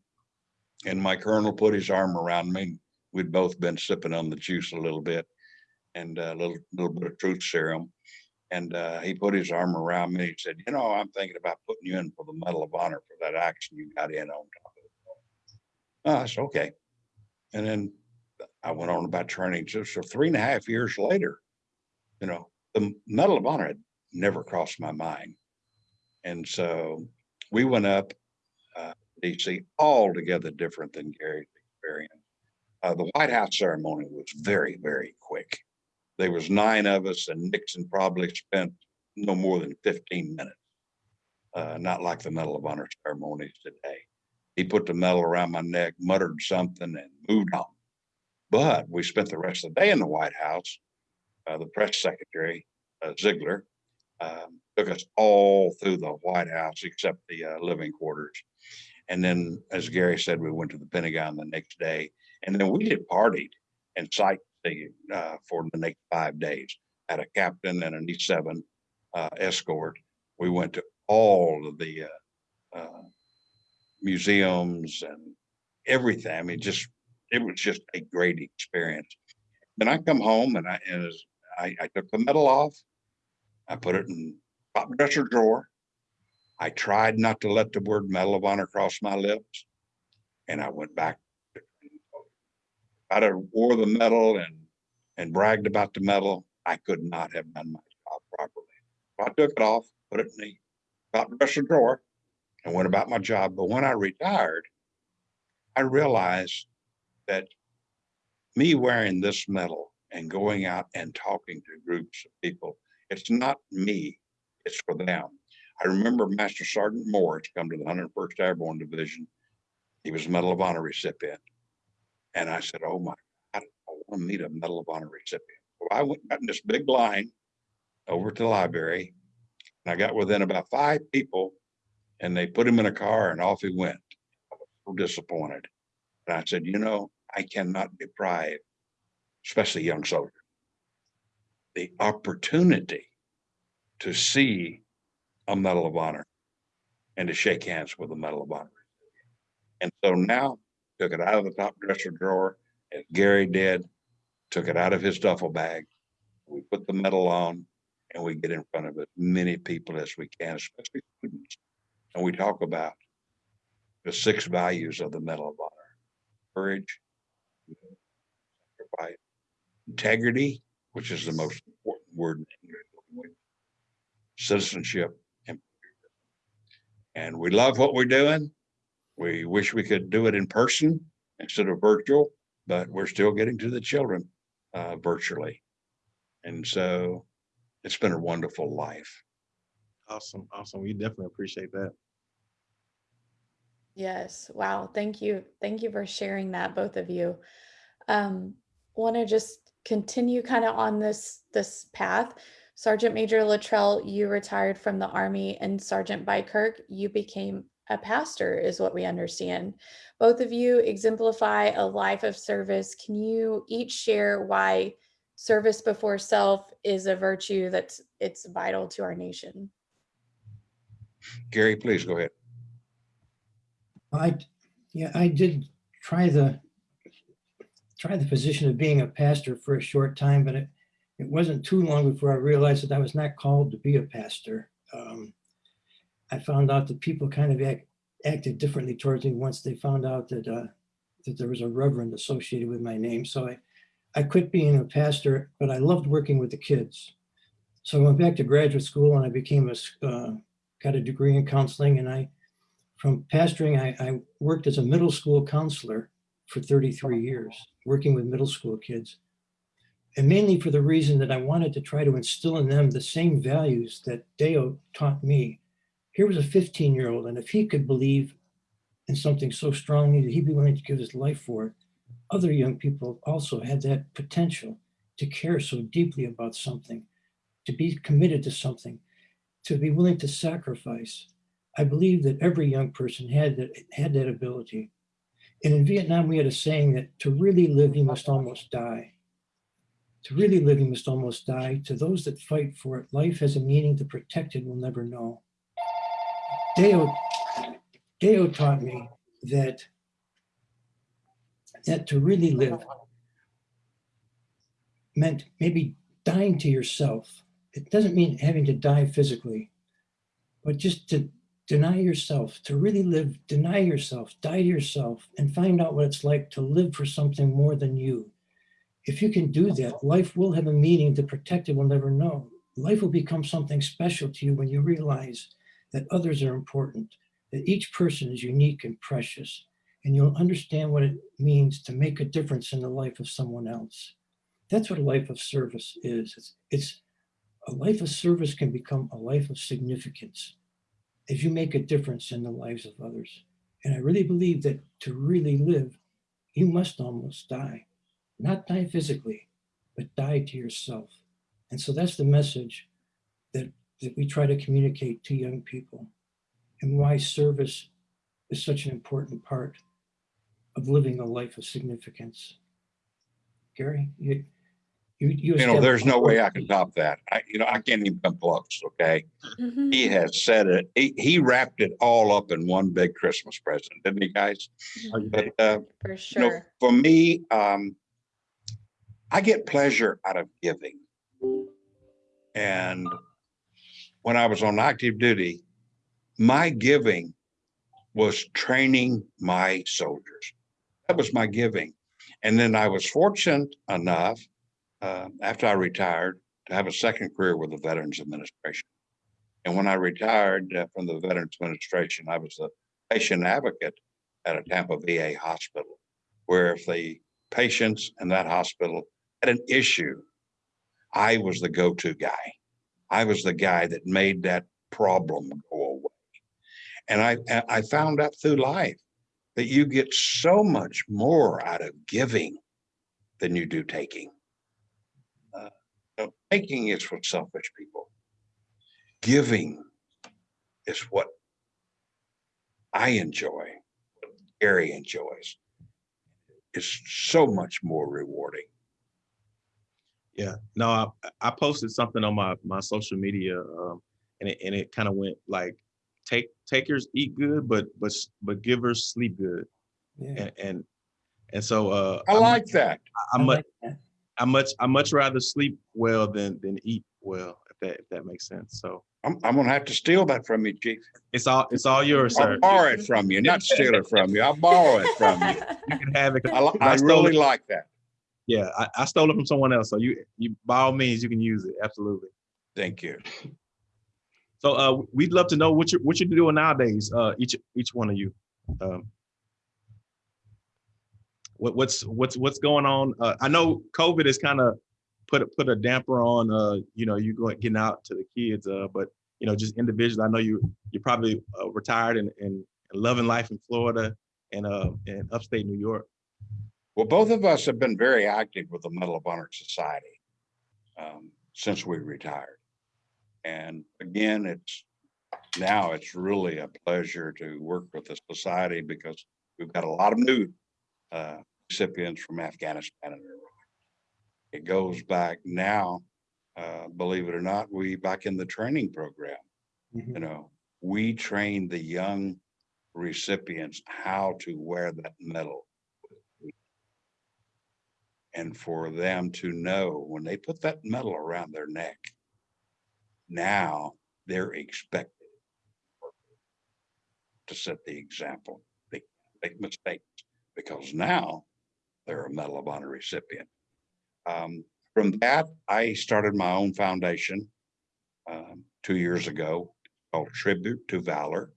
S4: and my colonel put his arm around me. We'd both been sipping on the juice a little bit, and a little little bit of truth serum. And uh, he put his arm around me. He said, "You know, I'm thinking about putting you in for the Medal of Honor for that action you got in on top of it." Oh, I said, "Okay." And then I went on about training. So, so three and a half years later, you know, the Medal of Honor had never crossed my mind. And so we went up, uh, DC, altogether different than Gary's experience. Uh, the White House ceremony was very, very quick. There was nine of us and Nixon probably spent no more than fifteen minutes. Uh, not like the Medal of Honor ceremonies today. He put the medal around my neck, muttered something and moved on. But we spent the rest of the day in the White House. Uh, the press secretary, uh, Ziegler, um, took us all through the White House except the uh, living quarters. And then, as Gary said, we went to the Pentagon the next day, and then we did partied and sightseeing uh, for the next five days. Had a captain and an E7 uh, escort. We went to all of the uh, uh, museums and everything. I mean, just it was just a great experience. Then I come home and I and I, I took the medal off. I put it in top dresser drawer. I tried not to let the word Medal of Honor cross my lips. And I went back. I'd have wore the medal and, and bragged about the medal. I could not have done my job properly. I took it off, put it in the top dresser drawer and went about my job. But when I retired, I realized that me wearing this medal and going out and talking to groups of people, it's not me, it's for them. I remember Master Sergeant Moore Morris come to the 101st Airborne Division. He was a Medal of Honor recipient. And I said, oh my, God, I want to meet a Medal of Honor recipient. Well, I went got in this big line over to the library and I got within about five people and they put him in a car and off he went. I was so disappointed. And I said, you know, I cannot deprive, especially young soldiers, the opportunity to see a Medal of Honor and to shake hands with a Medal of Honor. And so now took it out of the top dresser drawer, as Gary did, took it out of his duffel bag. We put the medal on and we get in front of as many people as we can, especially students. And we talk about the six values of the Medal of Honor. Courage, sacrifice, integrity, which is the most important word. in English language, Citizenship. and And we love what we're doing. We wish we could do it in person instead of virtual, but we're still getting to the children uh, virtually. And so it's been a wonderful life.
S1: Awesome, awesome. We definitely appreciate that.
S2: Yes. Wow. Thank you. Thank you for sharing that, both of you. Um, want to just continue kind of on this this path. Sergeant Major Littrell, you retired from the Army, and Sergeant Beikirch, you became a pastor, is what we understand. Both of you exemplify a life of service. Can you each share why service before self is a virtue that's it's vital to our nation?
S4: Gary, please go ahead.
S5: I, yeah, I did try the, try the position of being a pastor for a short time, but it, it wasn't too long before I realized that I was not called to be a pastor. Um, I found out that people kind of act, acted differently towards me once they found out that, uh, that there was a reverend associated with my name. So I, I quit being a pastor, but I loved working with the kids. So I went back to graduate school and I became a, uh, got a degree in counseling and I, from pastoring, I, I worked as a middle school counselor for 33 years, working with middle school kids. And mainly for the reason that I wanted to try to instill in them the same values that Deo taught me. Here was a 15 year old, and if he could believe in something so strongly that he'd be willing to give his life for it, other young people also had that potential to care so deeply about something, to be committed to something, to be willing to sacrifice. I believe that every young person had that had that ability. And in Vietnam, we had a saying that to really live, you must almost die. To really live, you must almost die. To those that fight for it, life has a meaning the protected will never know. Deo, Deo taught me that, that to really live meant maybe dying to yourself. It doesn't mean having to die physically, but just to deny yourself, to really live, deny yourself, die to yourself, and find out what it's like to live for something more than you. If you can do that, life will have a meaning the protected will never know. Life will become something special to you when you realize that others are important, that each person is unique and precious, and you'll understand what it means to make a difference in the life of someone else. That's what a life of service is. It's, it's a life of service can become a life of significance as you make a difference in the lives of others. And I really believe that to really live, you must almost die. Not die physically, but die to yourself. And so that's the message that, that we try to communicate to young people and why service is such an important part of living a life of significance. Gary, you, you, you.
S4: You know, there's no way I can top that. I, you know, I can't even come close, okay?
S2: Mhm.
S4: He has said it. He, he wrapped it all up in one big Christmas present, didn't he, guys? But, uh,
S2: For
S4: you know,
S2: sure.
S4: for me, um, I get pleasure out of giving. And when I was on active duty, my giving was training my soldiers. That was my giving. And then I was fortunate enough, uh, after I retired, to have a second career with the Veterans Administration. And when I retired uh, from the Veterans Administration, I was a patient advocate at a Tampa VA hospital, where if the patients in that hospital had an issue, I was the go-to guy. I was the guy that made that problem go away. And I, I- found out through life that you get so much more out of giving than you do taking. Uh, Taking is for selfish people. Giving is what I enjoy, what Gary enjoys. It's so much more rewarding.
S1: Yeah, no, I, I posted something on my, my social media, um, and it, and it kind of went like, take, takers eat good, but, but, s- but givers sleep good.
S5: Yeah,
S1: And, and, and so, uh.
S4: I
S1: I'm-
S4: like that.
S1: I
S5: I
S1: much,
S5: like.
S1: I much, I much rather sleep well than, than eat well, if that, if that makes sense. So
S4: I'm, I'm gonna have to steal that from you, chief.
S1: it's all, it's all yours, sir.
S4: I'll borrow it from you, not steal it from you. I'll borrow it from you.
S1: You can have it.
S4: I, li-
S1: I
S4: I really
S1: it.
S4: like that.
S1: Yeah, I, I stole it from someone else. So you, you, by all means, you can use it. Absolutely.
S4: Thank you.
S1: So, uh, we'd love to know what you're, what you're doing nowadays, uh, each, each one of you. Um, What, what's, what's, what's going on? Uh, I know COVID has kind of put, a put a damper on, uh, you know, you going, getting out to the kids, uh, but, you know, just individually, I know you, you're probably, uh, retired and, and loving life in Florida and, uh, in upstate New York.
S4: Well, both of us have been very active with the Medal of Honor Society um, since we retired. And again, it's now it's really a pleasure to work with the society because we've got a lot of new uh, recipients from Afghanistan and Iraq. It goes back now, uh, believe it or not, we back in the training program
S5: Mhm.
S4: you know, we train the young recipients how to wear that medal. And for them to know when they put that medal around their neck, now they're expected to set the example. They make mistakes because now they're a Medal of Honor recipient. Um, from that, I started my own foundation um, two years ago called Tribute to Valor.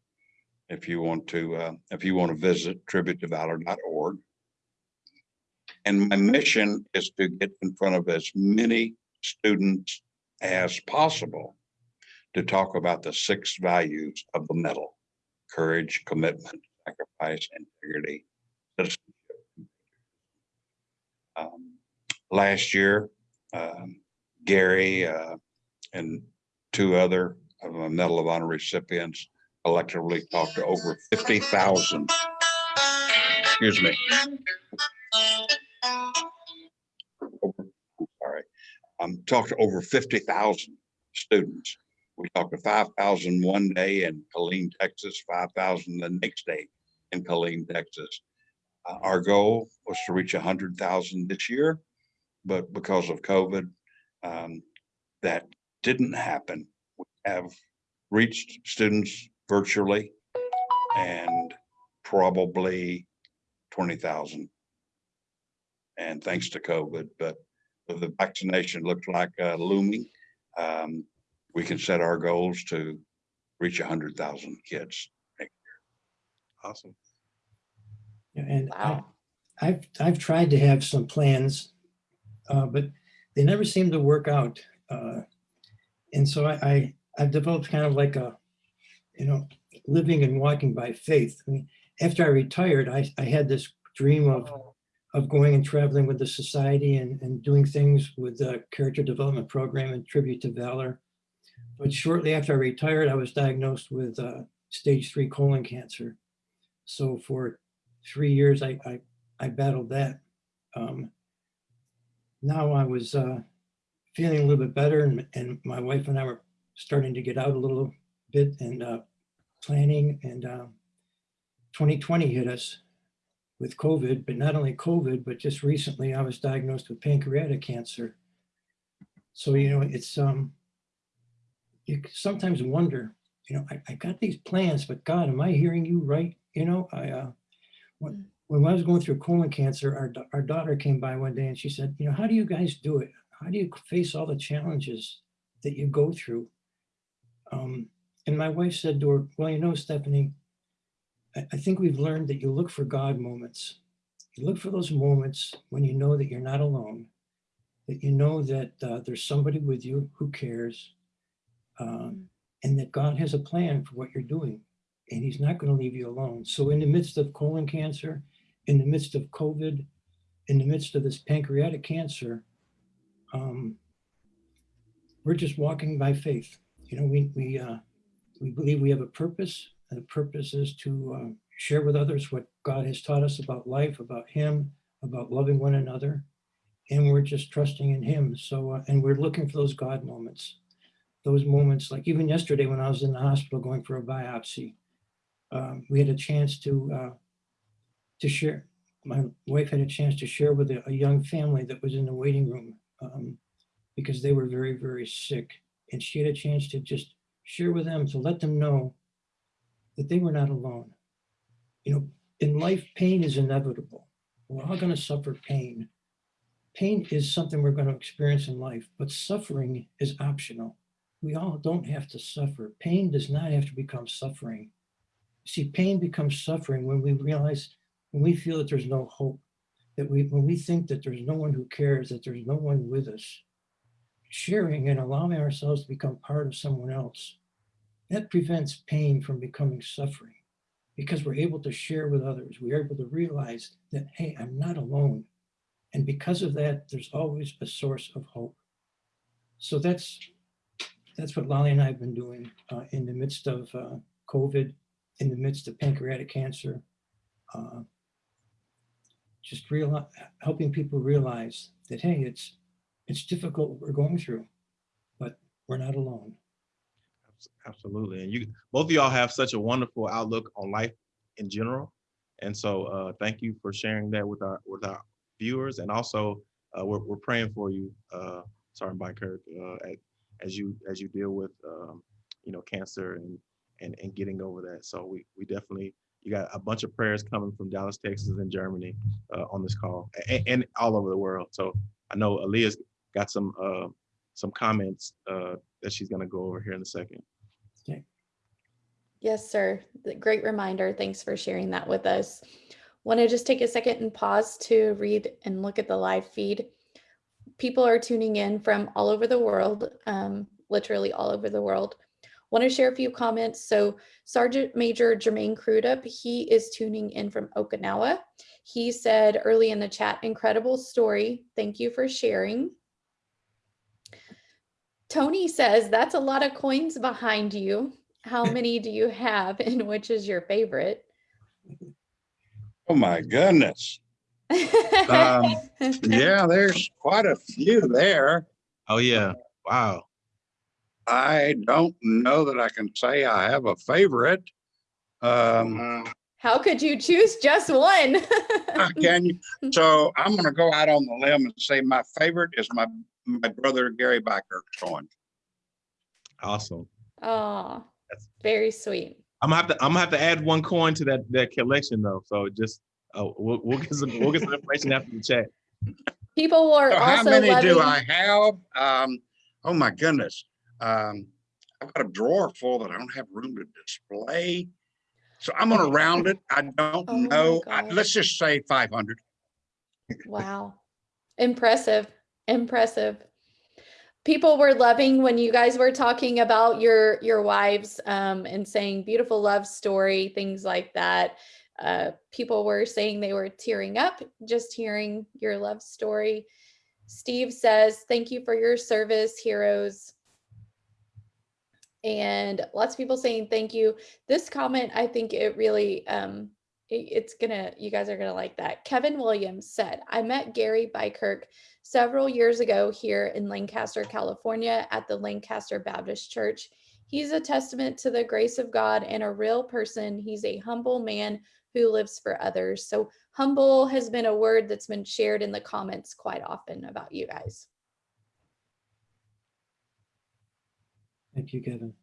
S4: If you want to, uh, if you want to visit tributetovalor.org. And my mission is to get in front of as many students as possible to talk about the six values of the medal: courage, commitment, sacrifice, integrity, citizenship. Um, Last year, um, Gary, uh, and two other of a Medal of Honor recipients collectively talked to over fifty thousand. Excuse me. Um, talked to over fifty thousand students. We talked to 5,000 one day in Killeen, Texas, five thousand the next day in Killeen, Texas. Uh, our goal was to reach hundred thousand this year, but because of COVID, um, that didn't happen. We have reached students virtually and probably twenty thousand. And thanks to COVID, but the vaccination looks like uh, looming, um, we can set our goals to reach hundred thousand kids. next year.
S1: Awesome.
S5: Yeah, And I,
S2: Wow.
S5: I've, I've tried to have some plans, uh, but they never seem to work out. Uh, And so I, I, I've developed kind of like a, you know, living and walking by faith. I mean, after I retired, I, I had this dream of, of going and traveling with the society and, and doing things with the character development program and tribute to valor. But shortly after I retired, I was diagnosed with uh, stage three colon cancer. So for three years, I, I, I battled that. Um, now I was uh, feeling a little bit better and, and my wife and I were starting to get out a little bit and uh, planning and uh, 2020 hit us with COVID, but not only COVID, but just recently I was diagnosed with pancreatic cancer. So, you know, it's, um, you sometimes wonder, you know, I, I got these plans, but God, am I hearing you right? You know, I, uh, when, when I was going through colon cancer, our, our daughter came by one day and she said, you know, how do you guys do it? How do you face all the challenges that you go through? Um, and my wife said to her, well, you know, Stephanie, I, think we've learned that you look for God moments. You look for those moments when you know that you're not alone, that you know that uh, there's somebody with you who cares, um, and that God has a plan for what you're doing, and He's not going to leave you alone. So, in the midst of colon cancer, in the midst of COVID, in the midst of this pancreatic cancer, um, we're just walking by faith. You know, we we uh, we believe we have a purpose, the purpose is to uh, share with others what God has taught us about life, about Him, about loving one another, and we're just trusting in Him. So, uh, and we're looking for those God moments, those moments. Like even yesterday when I was in the hospital going for a biopsy, um, we had a chance to uh, to share. My wife had a chance to share with a, a young family that was in the waiting room um, because they were very, very sick, and she had a chance to just share with them to let them know that they were not alone. You know, in life, pain is inevitable. We're all going to suffer pain. Pain is something we're going to experience in life, but suffering is optional. We all don't have to suffer. Pain does not have to become suffering. See, pain becomes suffering when we realize, when we feel that there's no hope, that we, when we think that there's no one who cares, that there's no one with us. Sharing and allowing ourselves to become part of someone else, that prevents pain from becoming suffering because we're able to share with others. We're able to realize that, hey, I'm not alone. And because of that, there's always a source of hope. So that's that's what Lolly and I have been doing uh, in the midst of uh, COVID, in the midst of pancreatic cancer. Uh, just real, helping people realize that, hey, it's it's difficult what we're going through, but we're not alone.
S1: Abs- Absolutely. And you, both of y'all have such a wonderful outlook on life in general. And so uh, thank you for sharing that with our, with our viewers. And also, uh, we're, we're praying for you, uh, Sergeant Kirk, uh, as, as you, as you deal with, um, you know, cancer and, and, and getting over that. So we, we definitely, you got a bunch of prayers coming from Dallas, Texas and Germany uh, on this call and, and all over the world. So I know Aaliyah's got some, uh, some comments uh, that she's gonna go over here in a second. Okay.
S2: Yes, sir. Great reminder. Thanks for sharing that with us. Want to just take a second and pause to read and look at the live feed. People are tuning in from all over the world, um, literally all over the world. Want to share a few comments. So Sergeant Major Jermaine Crudup, he is tuning in from Okinawa. He said early in the chat, incredible story. Thank you for sharing. Tony says, that's a lot of coins behind you. How many do you have and which is your favorite?
S4: Oh, my goodness. Um, Yeah, there's quite a few there.
S1: Oh, yeah. Wow.
S4: I don't know that I can say I have a favorite. Um,
S2: How could you choose just one?
S4: can you? So I'm gonna go out on the limb and say my favorite is my, my brother Gary Beikirch's coin.
S1: Awesome.
S2: Oh,
S1: That's-
S2: very sweet.
S1: I'm gonna have to I'm gonna have to add one coin to that that collection though. So just uh, we'll, we'll get some we'll get some information after the chat.
S2: People were
S4: So how
S2: also
S4: many
S2: loving.
S4: do I have? Um, oh my goodness. Um, I've got a drawer full that I don't have room to display. So I'm gonna round it. I don't
S2: Oh
S4: know. I- Let's just say five hundred.
S2: Wow. Impressive. Impressive. People were loving when you guys were talking about your your wives um, and saying beautiful love story, things like that. Uh, people were saying they were tearing up just hearing your love story. Steve says, "Thank you for your service, heroes." And lots of people saying thank you. This comment, I think it really um, it- it's gonna you guys are gonna like that kevin williams said i met gary Beikirch several years ago here in lancaster california at the lancaster baptist church he's a testament to the grace of god and a real person. He's a humble man who lives for others. So humble has been a word that's been shared in the comments quite often about you guys.
S5: Thank you, Kevin.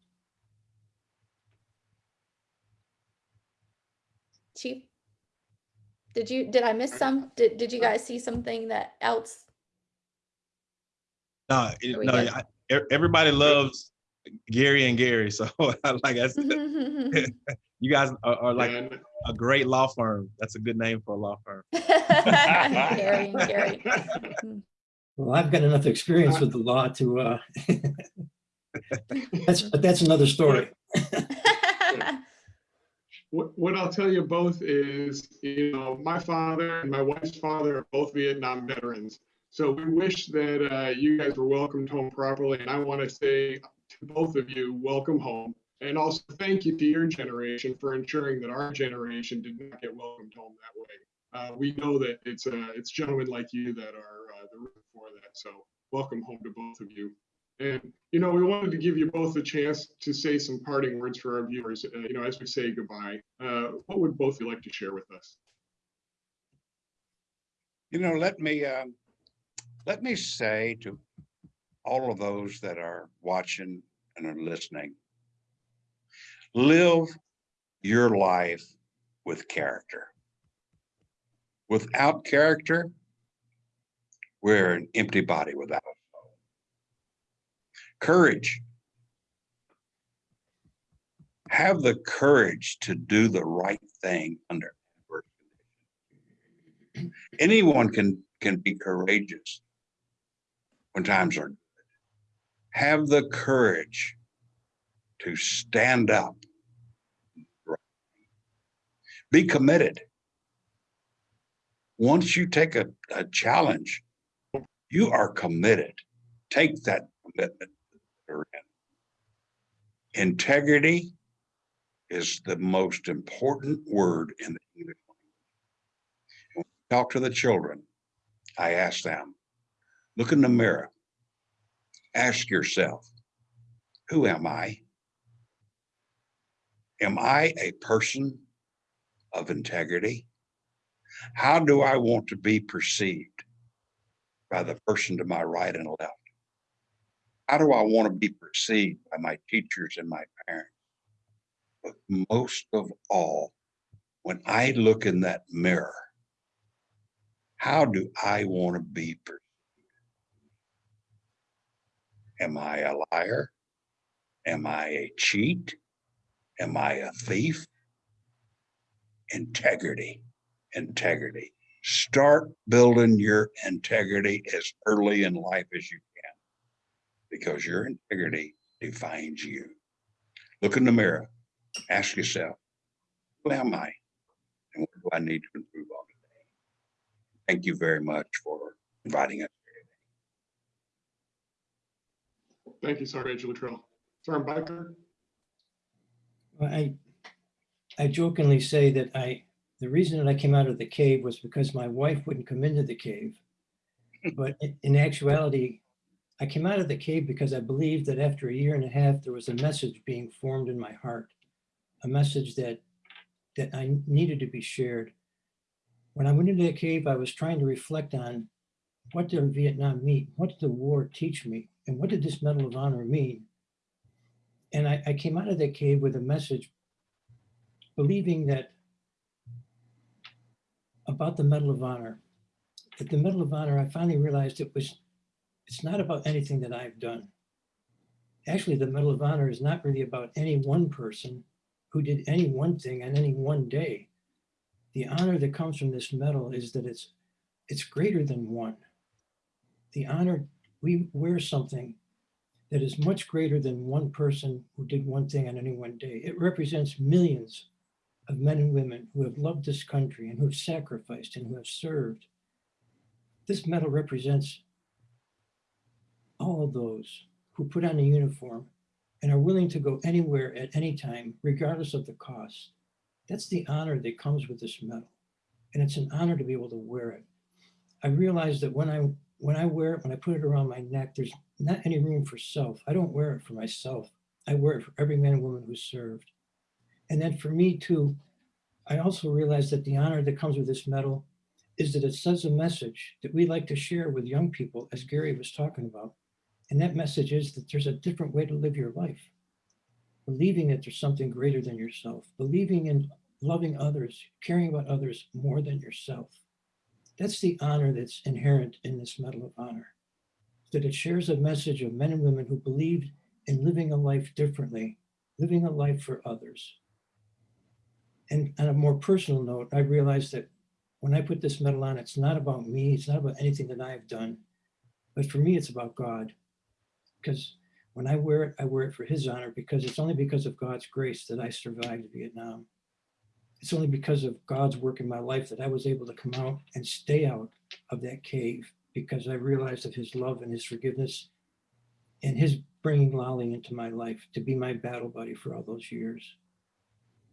S2: chief did you did i miss some? Did, did you guys see something that else
S1: No, it- no,
S2: good?
S1: I- everybody loves Gary and Gary. So like I said, you guys are, are like a great law firm. That's a good name for a law firm.
S2: Gary and Gary.
S5: Well, I've got enough experience with the law to, uh, that's, but that's another story.
S3: what, what I'll tell you both is, you know, my father and my wife's father are both Vietnam veterans. So we wish that uh, you guys were welcomed home properly. And I want to say to both of you, welcome home. And also thank you to your generation for ensuring that our generation did not get welcomed home that way. Uh, we know that it's uh, it's gentlemen like you that are uh, the reason for that. So welcome home to both of you. And you know, we wanted to give you both a chance to say some parting words for our viewers. Uh, you know, as we say goodbye, uh, what would both you like to share with us?
S4: You know, let me, um, let me say to all of those that are watching and are listening, live your life with character. Without character, we're an empty body without. Courage. Have the courage to do the right thing under adverse conditions. Anyone can, can be courageous when times are good. Have the courage to stand up. Be committed. Once you take a, a challenge, you are committed. Take that commitment. Integrity is the most important word in the English language. When we Talk to the children. I ask them, look in the mirror. Ask yourself, who am I? Am I a person of integrity? How do I want to be perceived by the person to my right and left? How do I want to be perceived by my teachers and my parents? But most of all, when I look in that mirror, how do I want to be perceived? Am I a liar? Am I a cheat? Am I a thief? Integrity, integrity. Start building your integrity as early in life as you can because your integrity defines you. Look in the mirror, ask yourself, who am I? And what do I need to improve on today? Thank you very much for inviting us.
S3: Thank you, Sergeant Littrell. Sergeant
S5: Beikirch? I, I jokingly say that I, the reason that I came out of the cave was because my wife wouldn't come into the cave. But in- in actuality, I came out of the cave because I believed that after a year and a half, there was a message being formed in my heart. A message that, that I needed to be shared. When I went into the cave, I was trying to reflect on what did Vietnam mean? What did the war teach me? And what did this Medal of Honor mean? And I, I came out of that cave with a message, believing that about the Medal of Honor, that the Medal of Honor, I finally realized it was, it's not about anything that I've done. Actually, the Medal of Honor is not really about any one person who did any one thing on any one day. The honor that comes from this medal is that it's it's greater than one. The honor, we wear something that is much greater than one person who did one thing on any one day. It represents millions of men and women who have loved this country and who have sacrificed and who have served. This medal represents all those who put on a uniform and are willing to go anywhere at any time, regardless of the cost. That's the honor that comes with this medal. And it's an honor to be able to wear it. I realize that when I when I wear it, when I put it around my neck, there's not any room for self. I don't wear it for myself. I wear it for every man and woman who served. And then for me too, I also realize that the honor that comes with this medal is that it sends a message that we like to share with young people, as Gary was talking about. And that message is that there's a different way to live your life. Believing that there's something greater than yourself, believing in loving others, caring about others more than yourself. That's the honor that's inherent in this Medal of Honor. That it shares a message of men and women who believed in living a life differently, living a life for others. And on a more personal note, I realized that when I put this medal on, it's not about me, it's not about anything that I've done, but for me, it's about God. Because when I wear it, I wear it for his honor because it's only because of God's grace that I survived Vietnam. It's only because of God's work in my life that I was able to come out and stay out of that cave because I realized of his love and his forgiveness and his bringing Lolly into my life to be my battle buddy for all those years.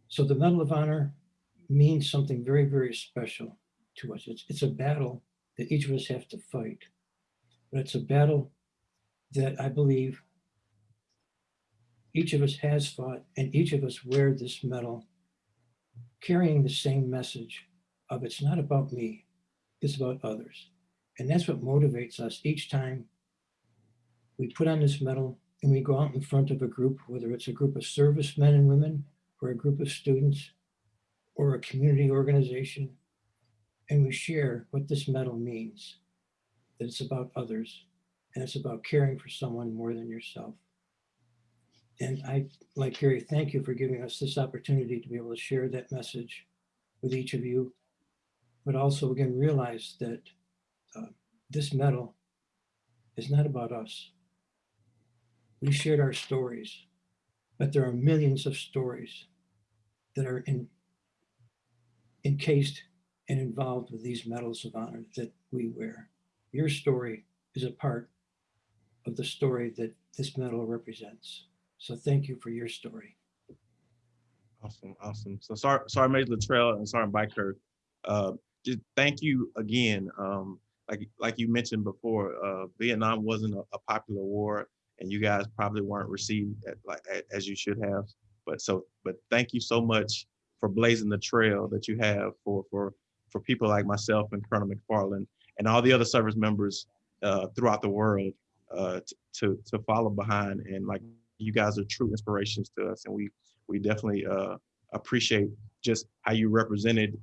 S5: So the Medal of Honor means something very, very special to us. It's, it's a battle that each of us have to fight, but it's a battle that I believe each of us has fought and each of us wear this medal carrying the same message of it's not about me, it's about others. And that's what motivates us each time we put on this medal and we go out in front of a group, whether it's a group of servicemen and women or a group of students or a community organization, and we share what this medal means, that it's about others and it's about caring for someone more than yourself. And I, like Gary, thank you for giving us this opportunity to be able to share that message with each of you. But also again, realize that uh, this medal is not about us. We shared our stories, but there are millions of stories that are in, encased and involved with these medals of honor that we wear. Your story is a part of the story that this medal represents. So thank you for your story.
S1: Awesome, awesome. So Sergeant Sergeant Major Littrell and Sergeant Beikirch, uh, just thank you again. Um, like like you mentioned before, uh, Vietnam wasn't a, a popular war, and you guys probably weren't received at, like as you should have. But so, but thank you so much for blazing the trail that you have for for for people like myself and Colonel McFarland and all the other service members uh, throughout the world uh, to to follow behind. And like you guys are true inspirations to us, and we we definitely uh, appreciate just how you represented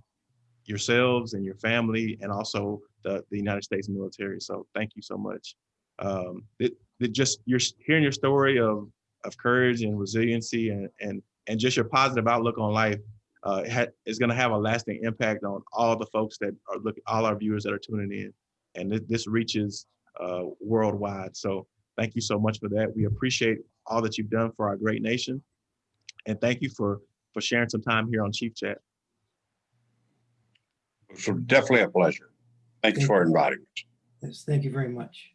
S1: yourselves and your family and also the, the United States military. So thank you so much. Um, it, it just you're hearing your story of of courage and resiliency and and and just your positive outlook on life uh, is going to have a lasting impact on all the folks that are looking, all our viewers that are tuning in, and this, this reaches uh, worldwide. So thank you so much for that. We appreciate all that you've done for our great nation, and thank you for for sharing some time here on Chief Chat.
S4: So definitely a pleasure. Thanks
S5: Thank
S4: for inviting us.
S5: Yes, thank you very much.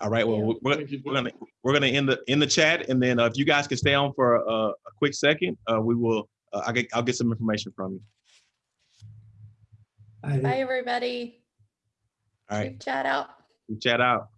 S1: All right. Well,
S2: Yeah.
S1: we're- we're,
S3: Thank you.
S1: we're gonna we're gonna end the in the chat, and then uh, if you guys can stay on for a, a quick second, uh, we will. Uh, I get I'll get some information from you.
S2: Bye, everybody.
S1: All right.
S2: Chief Chat out.
S1: We chat out.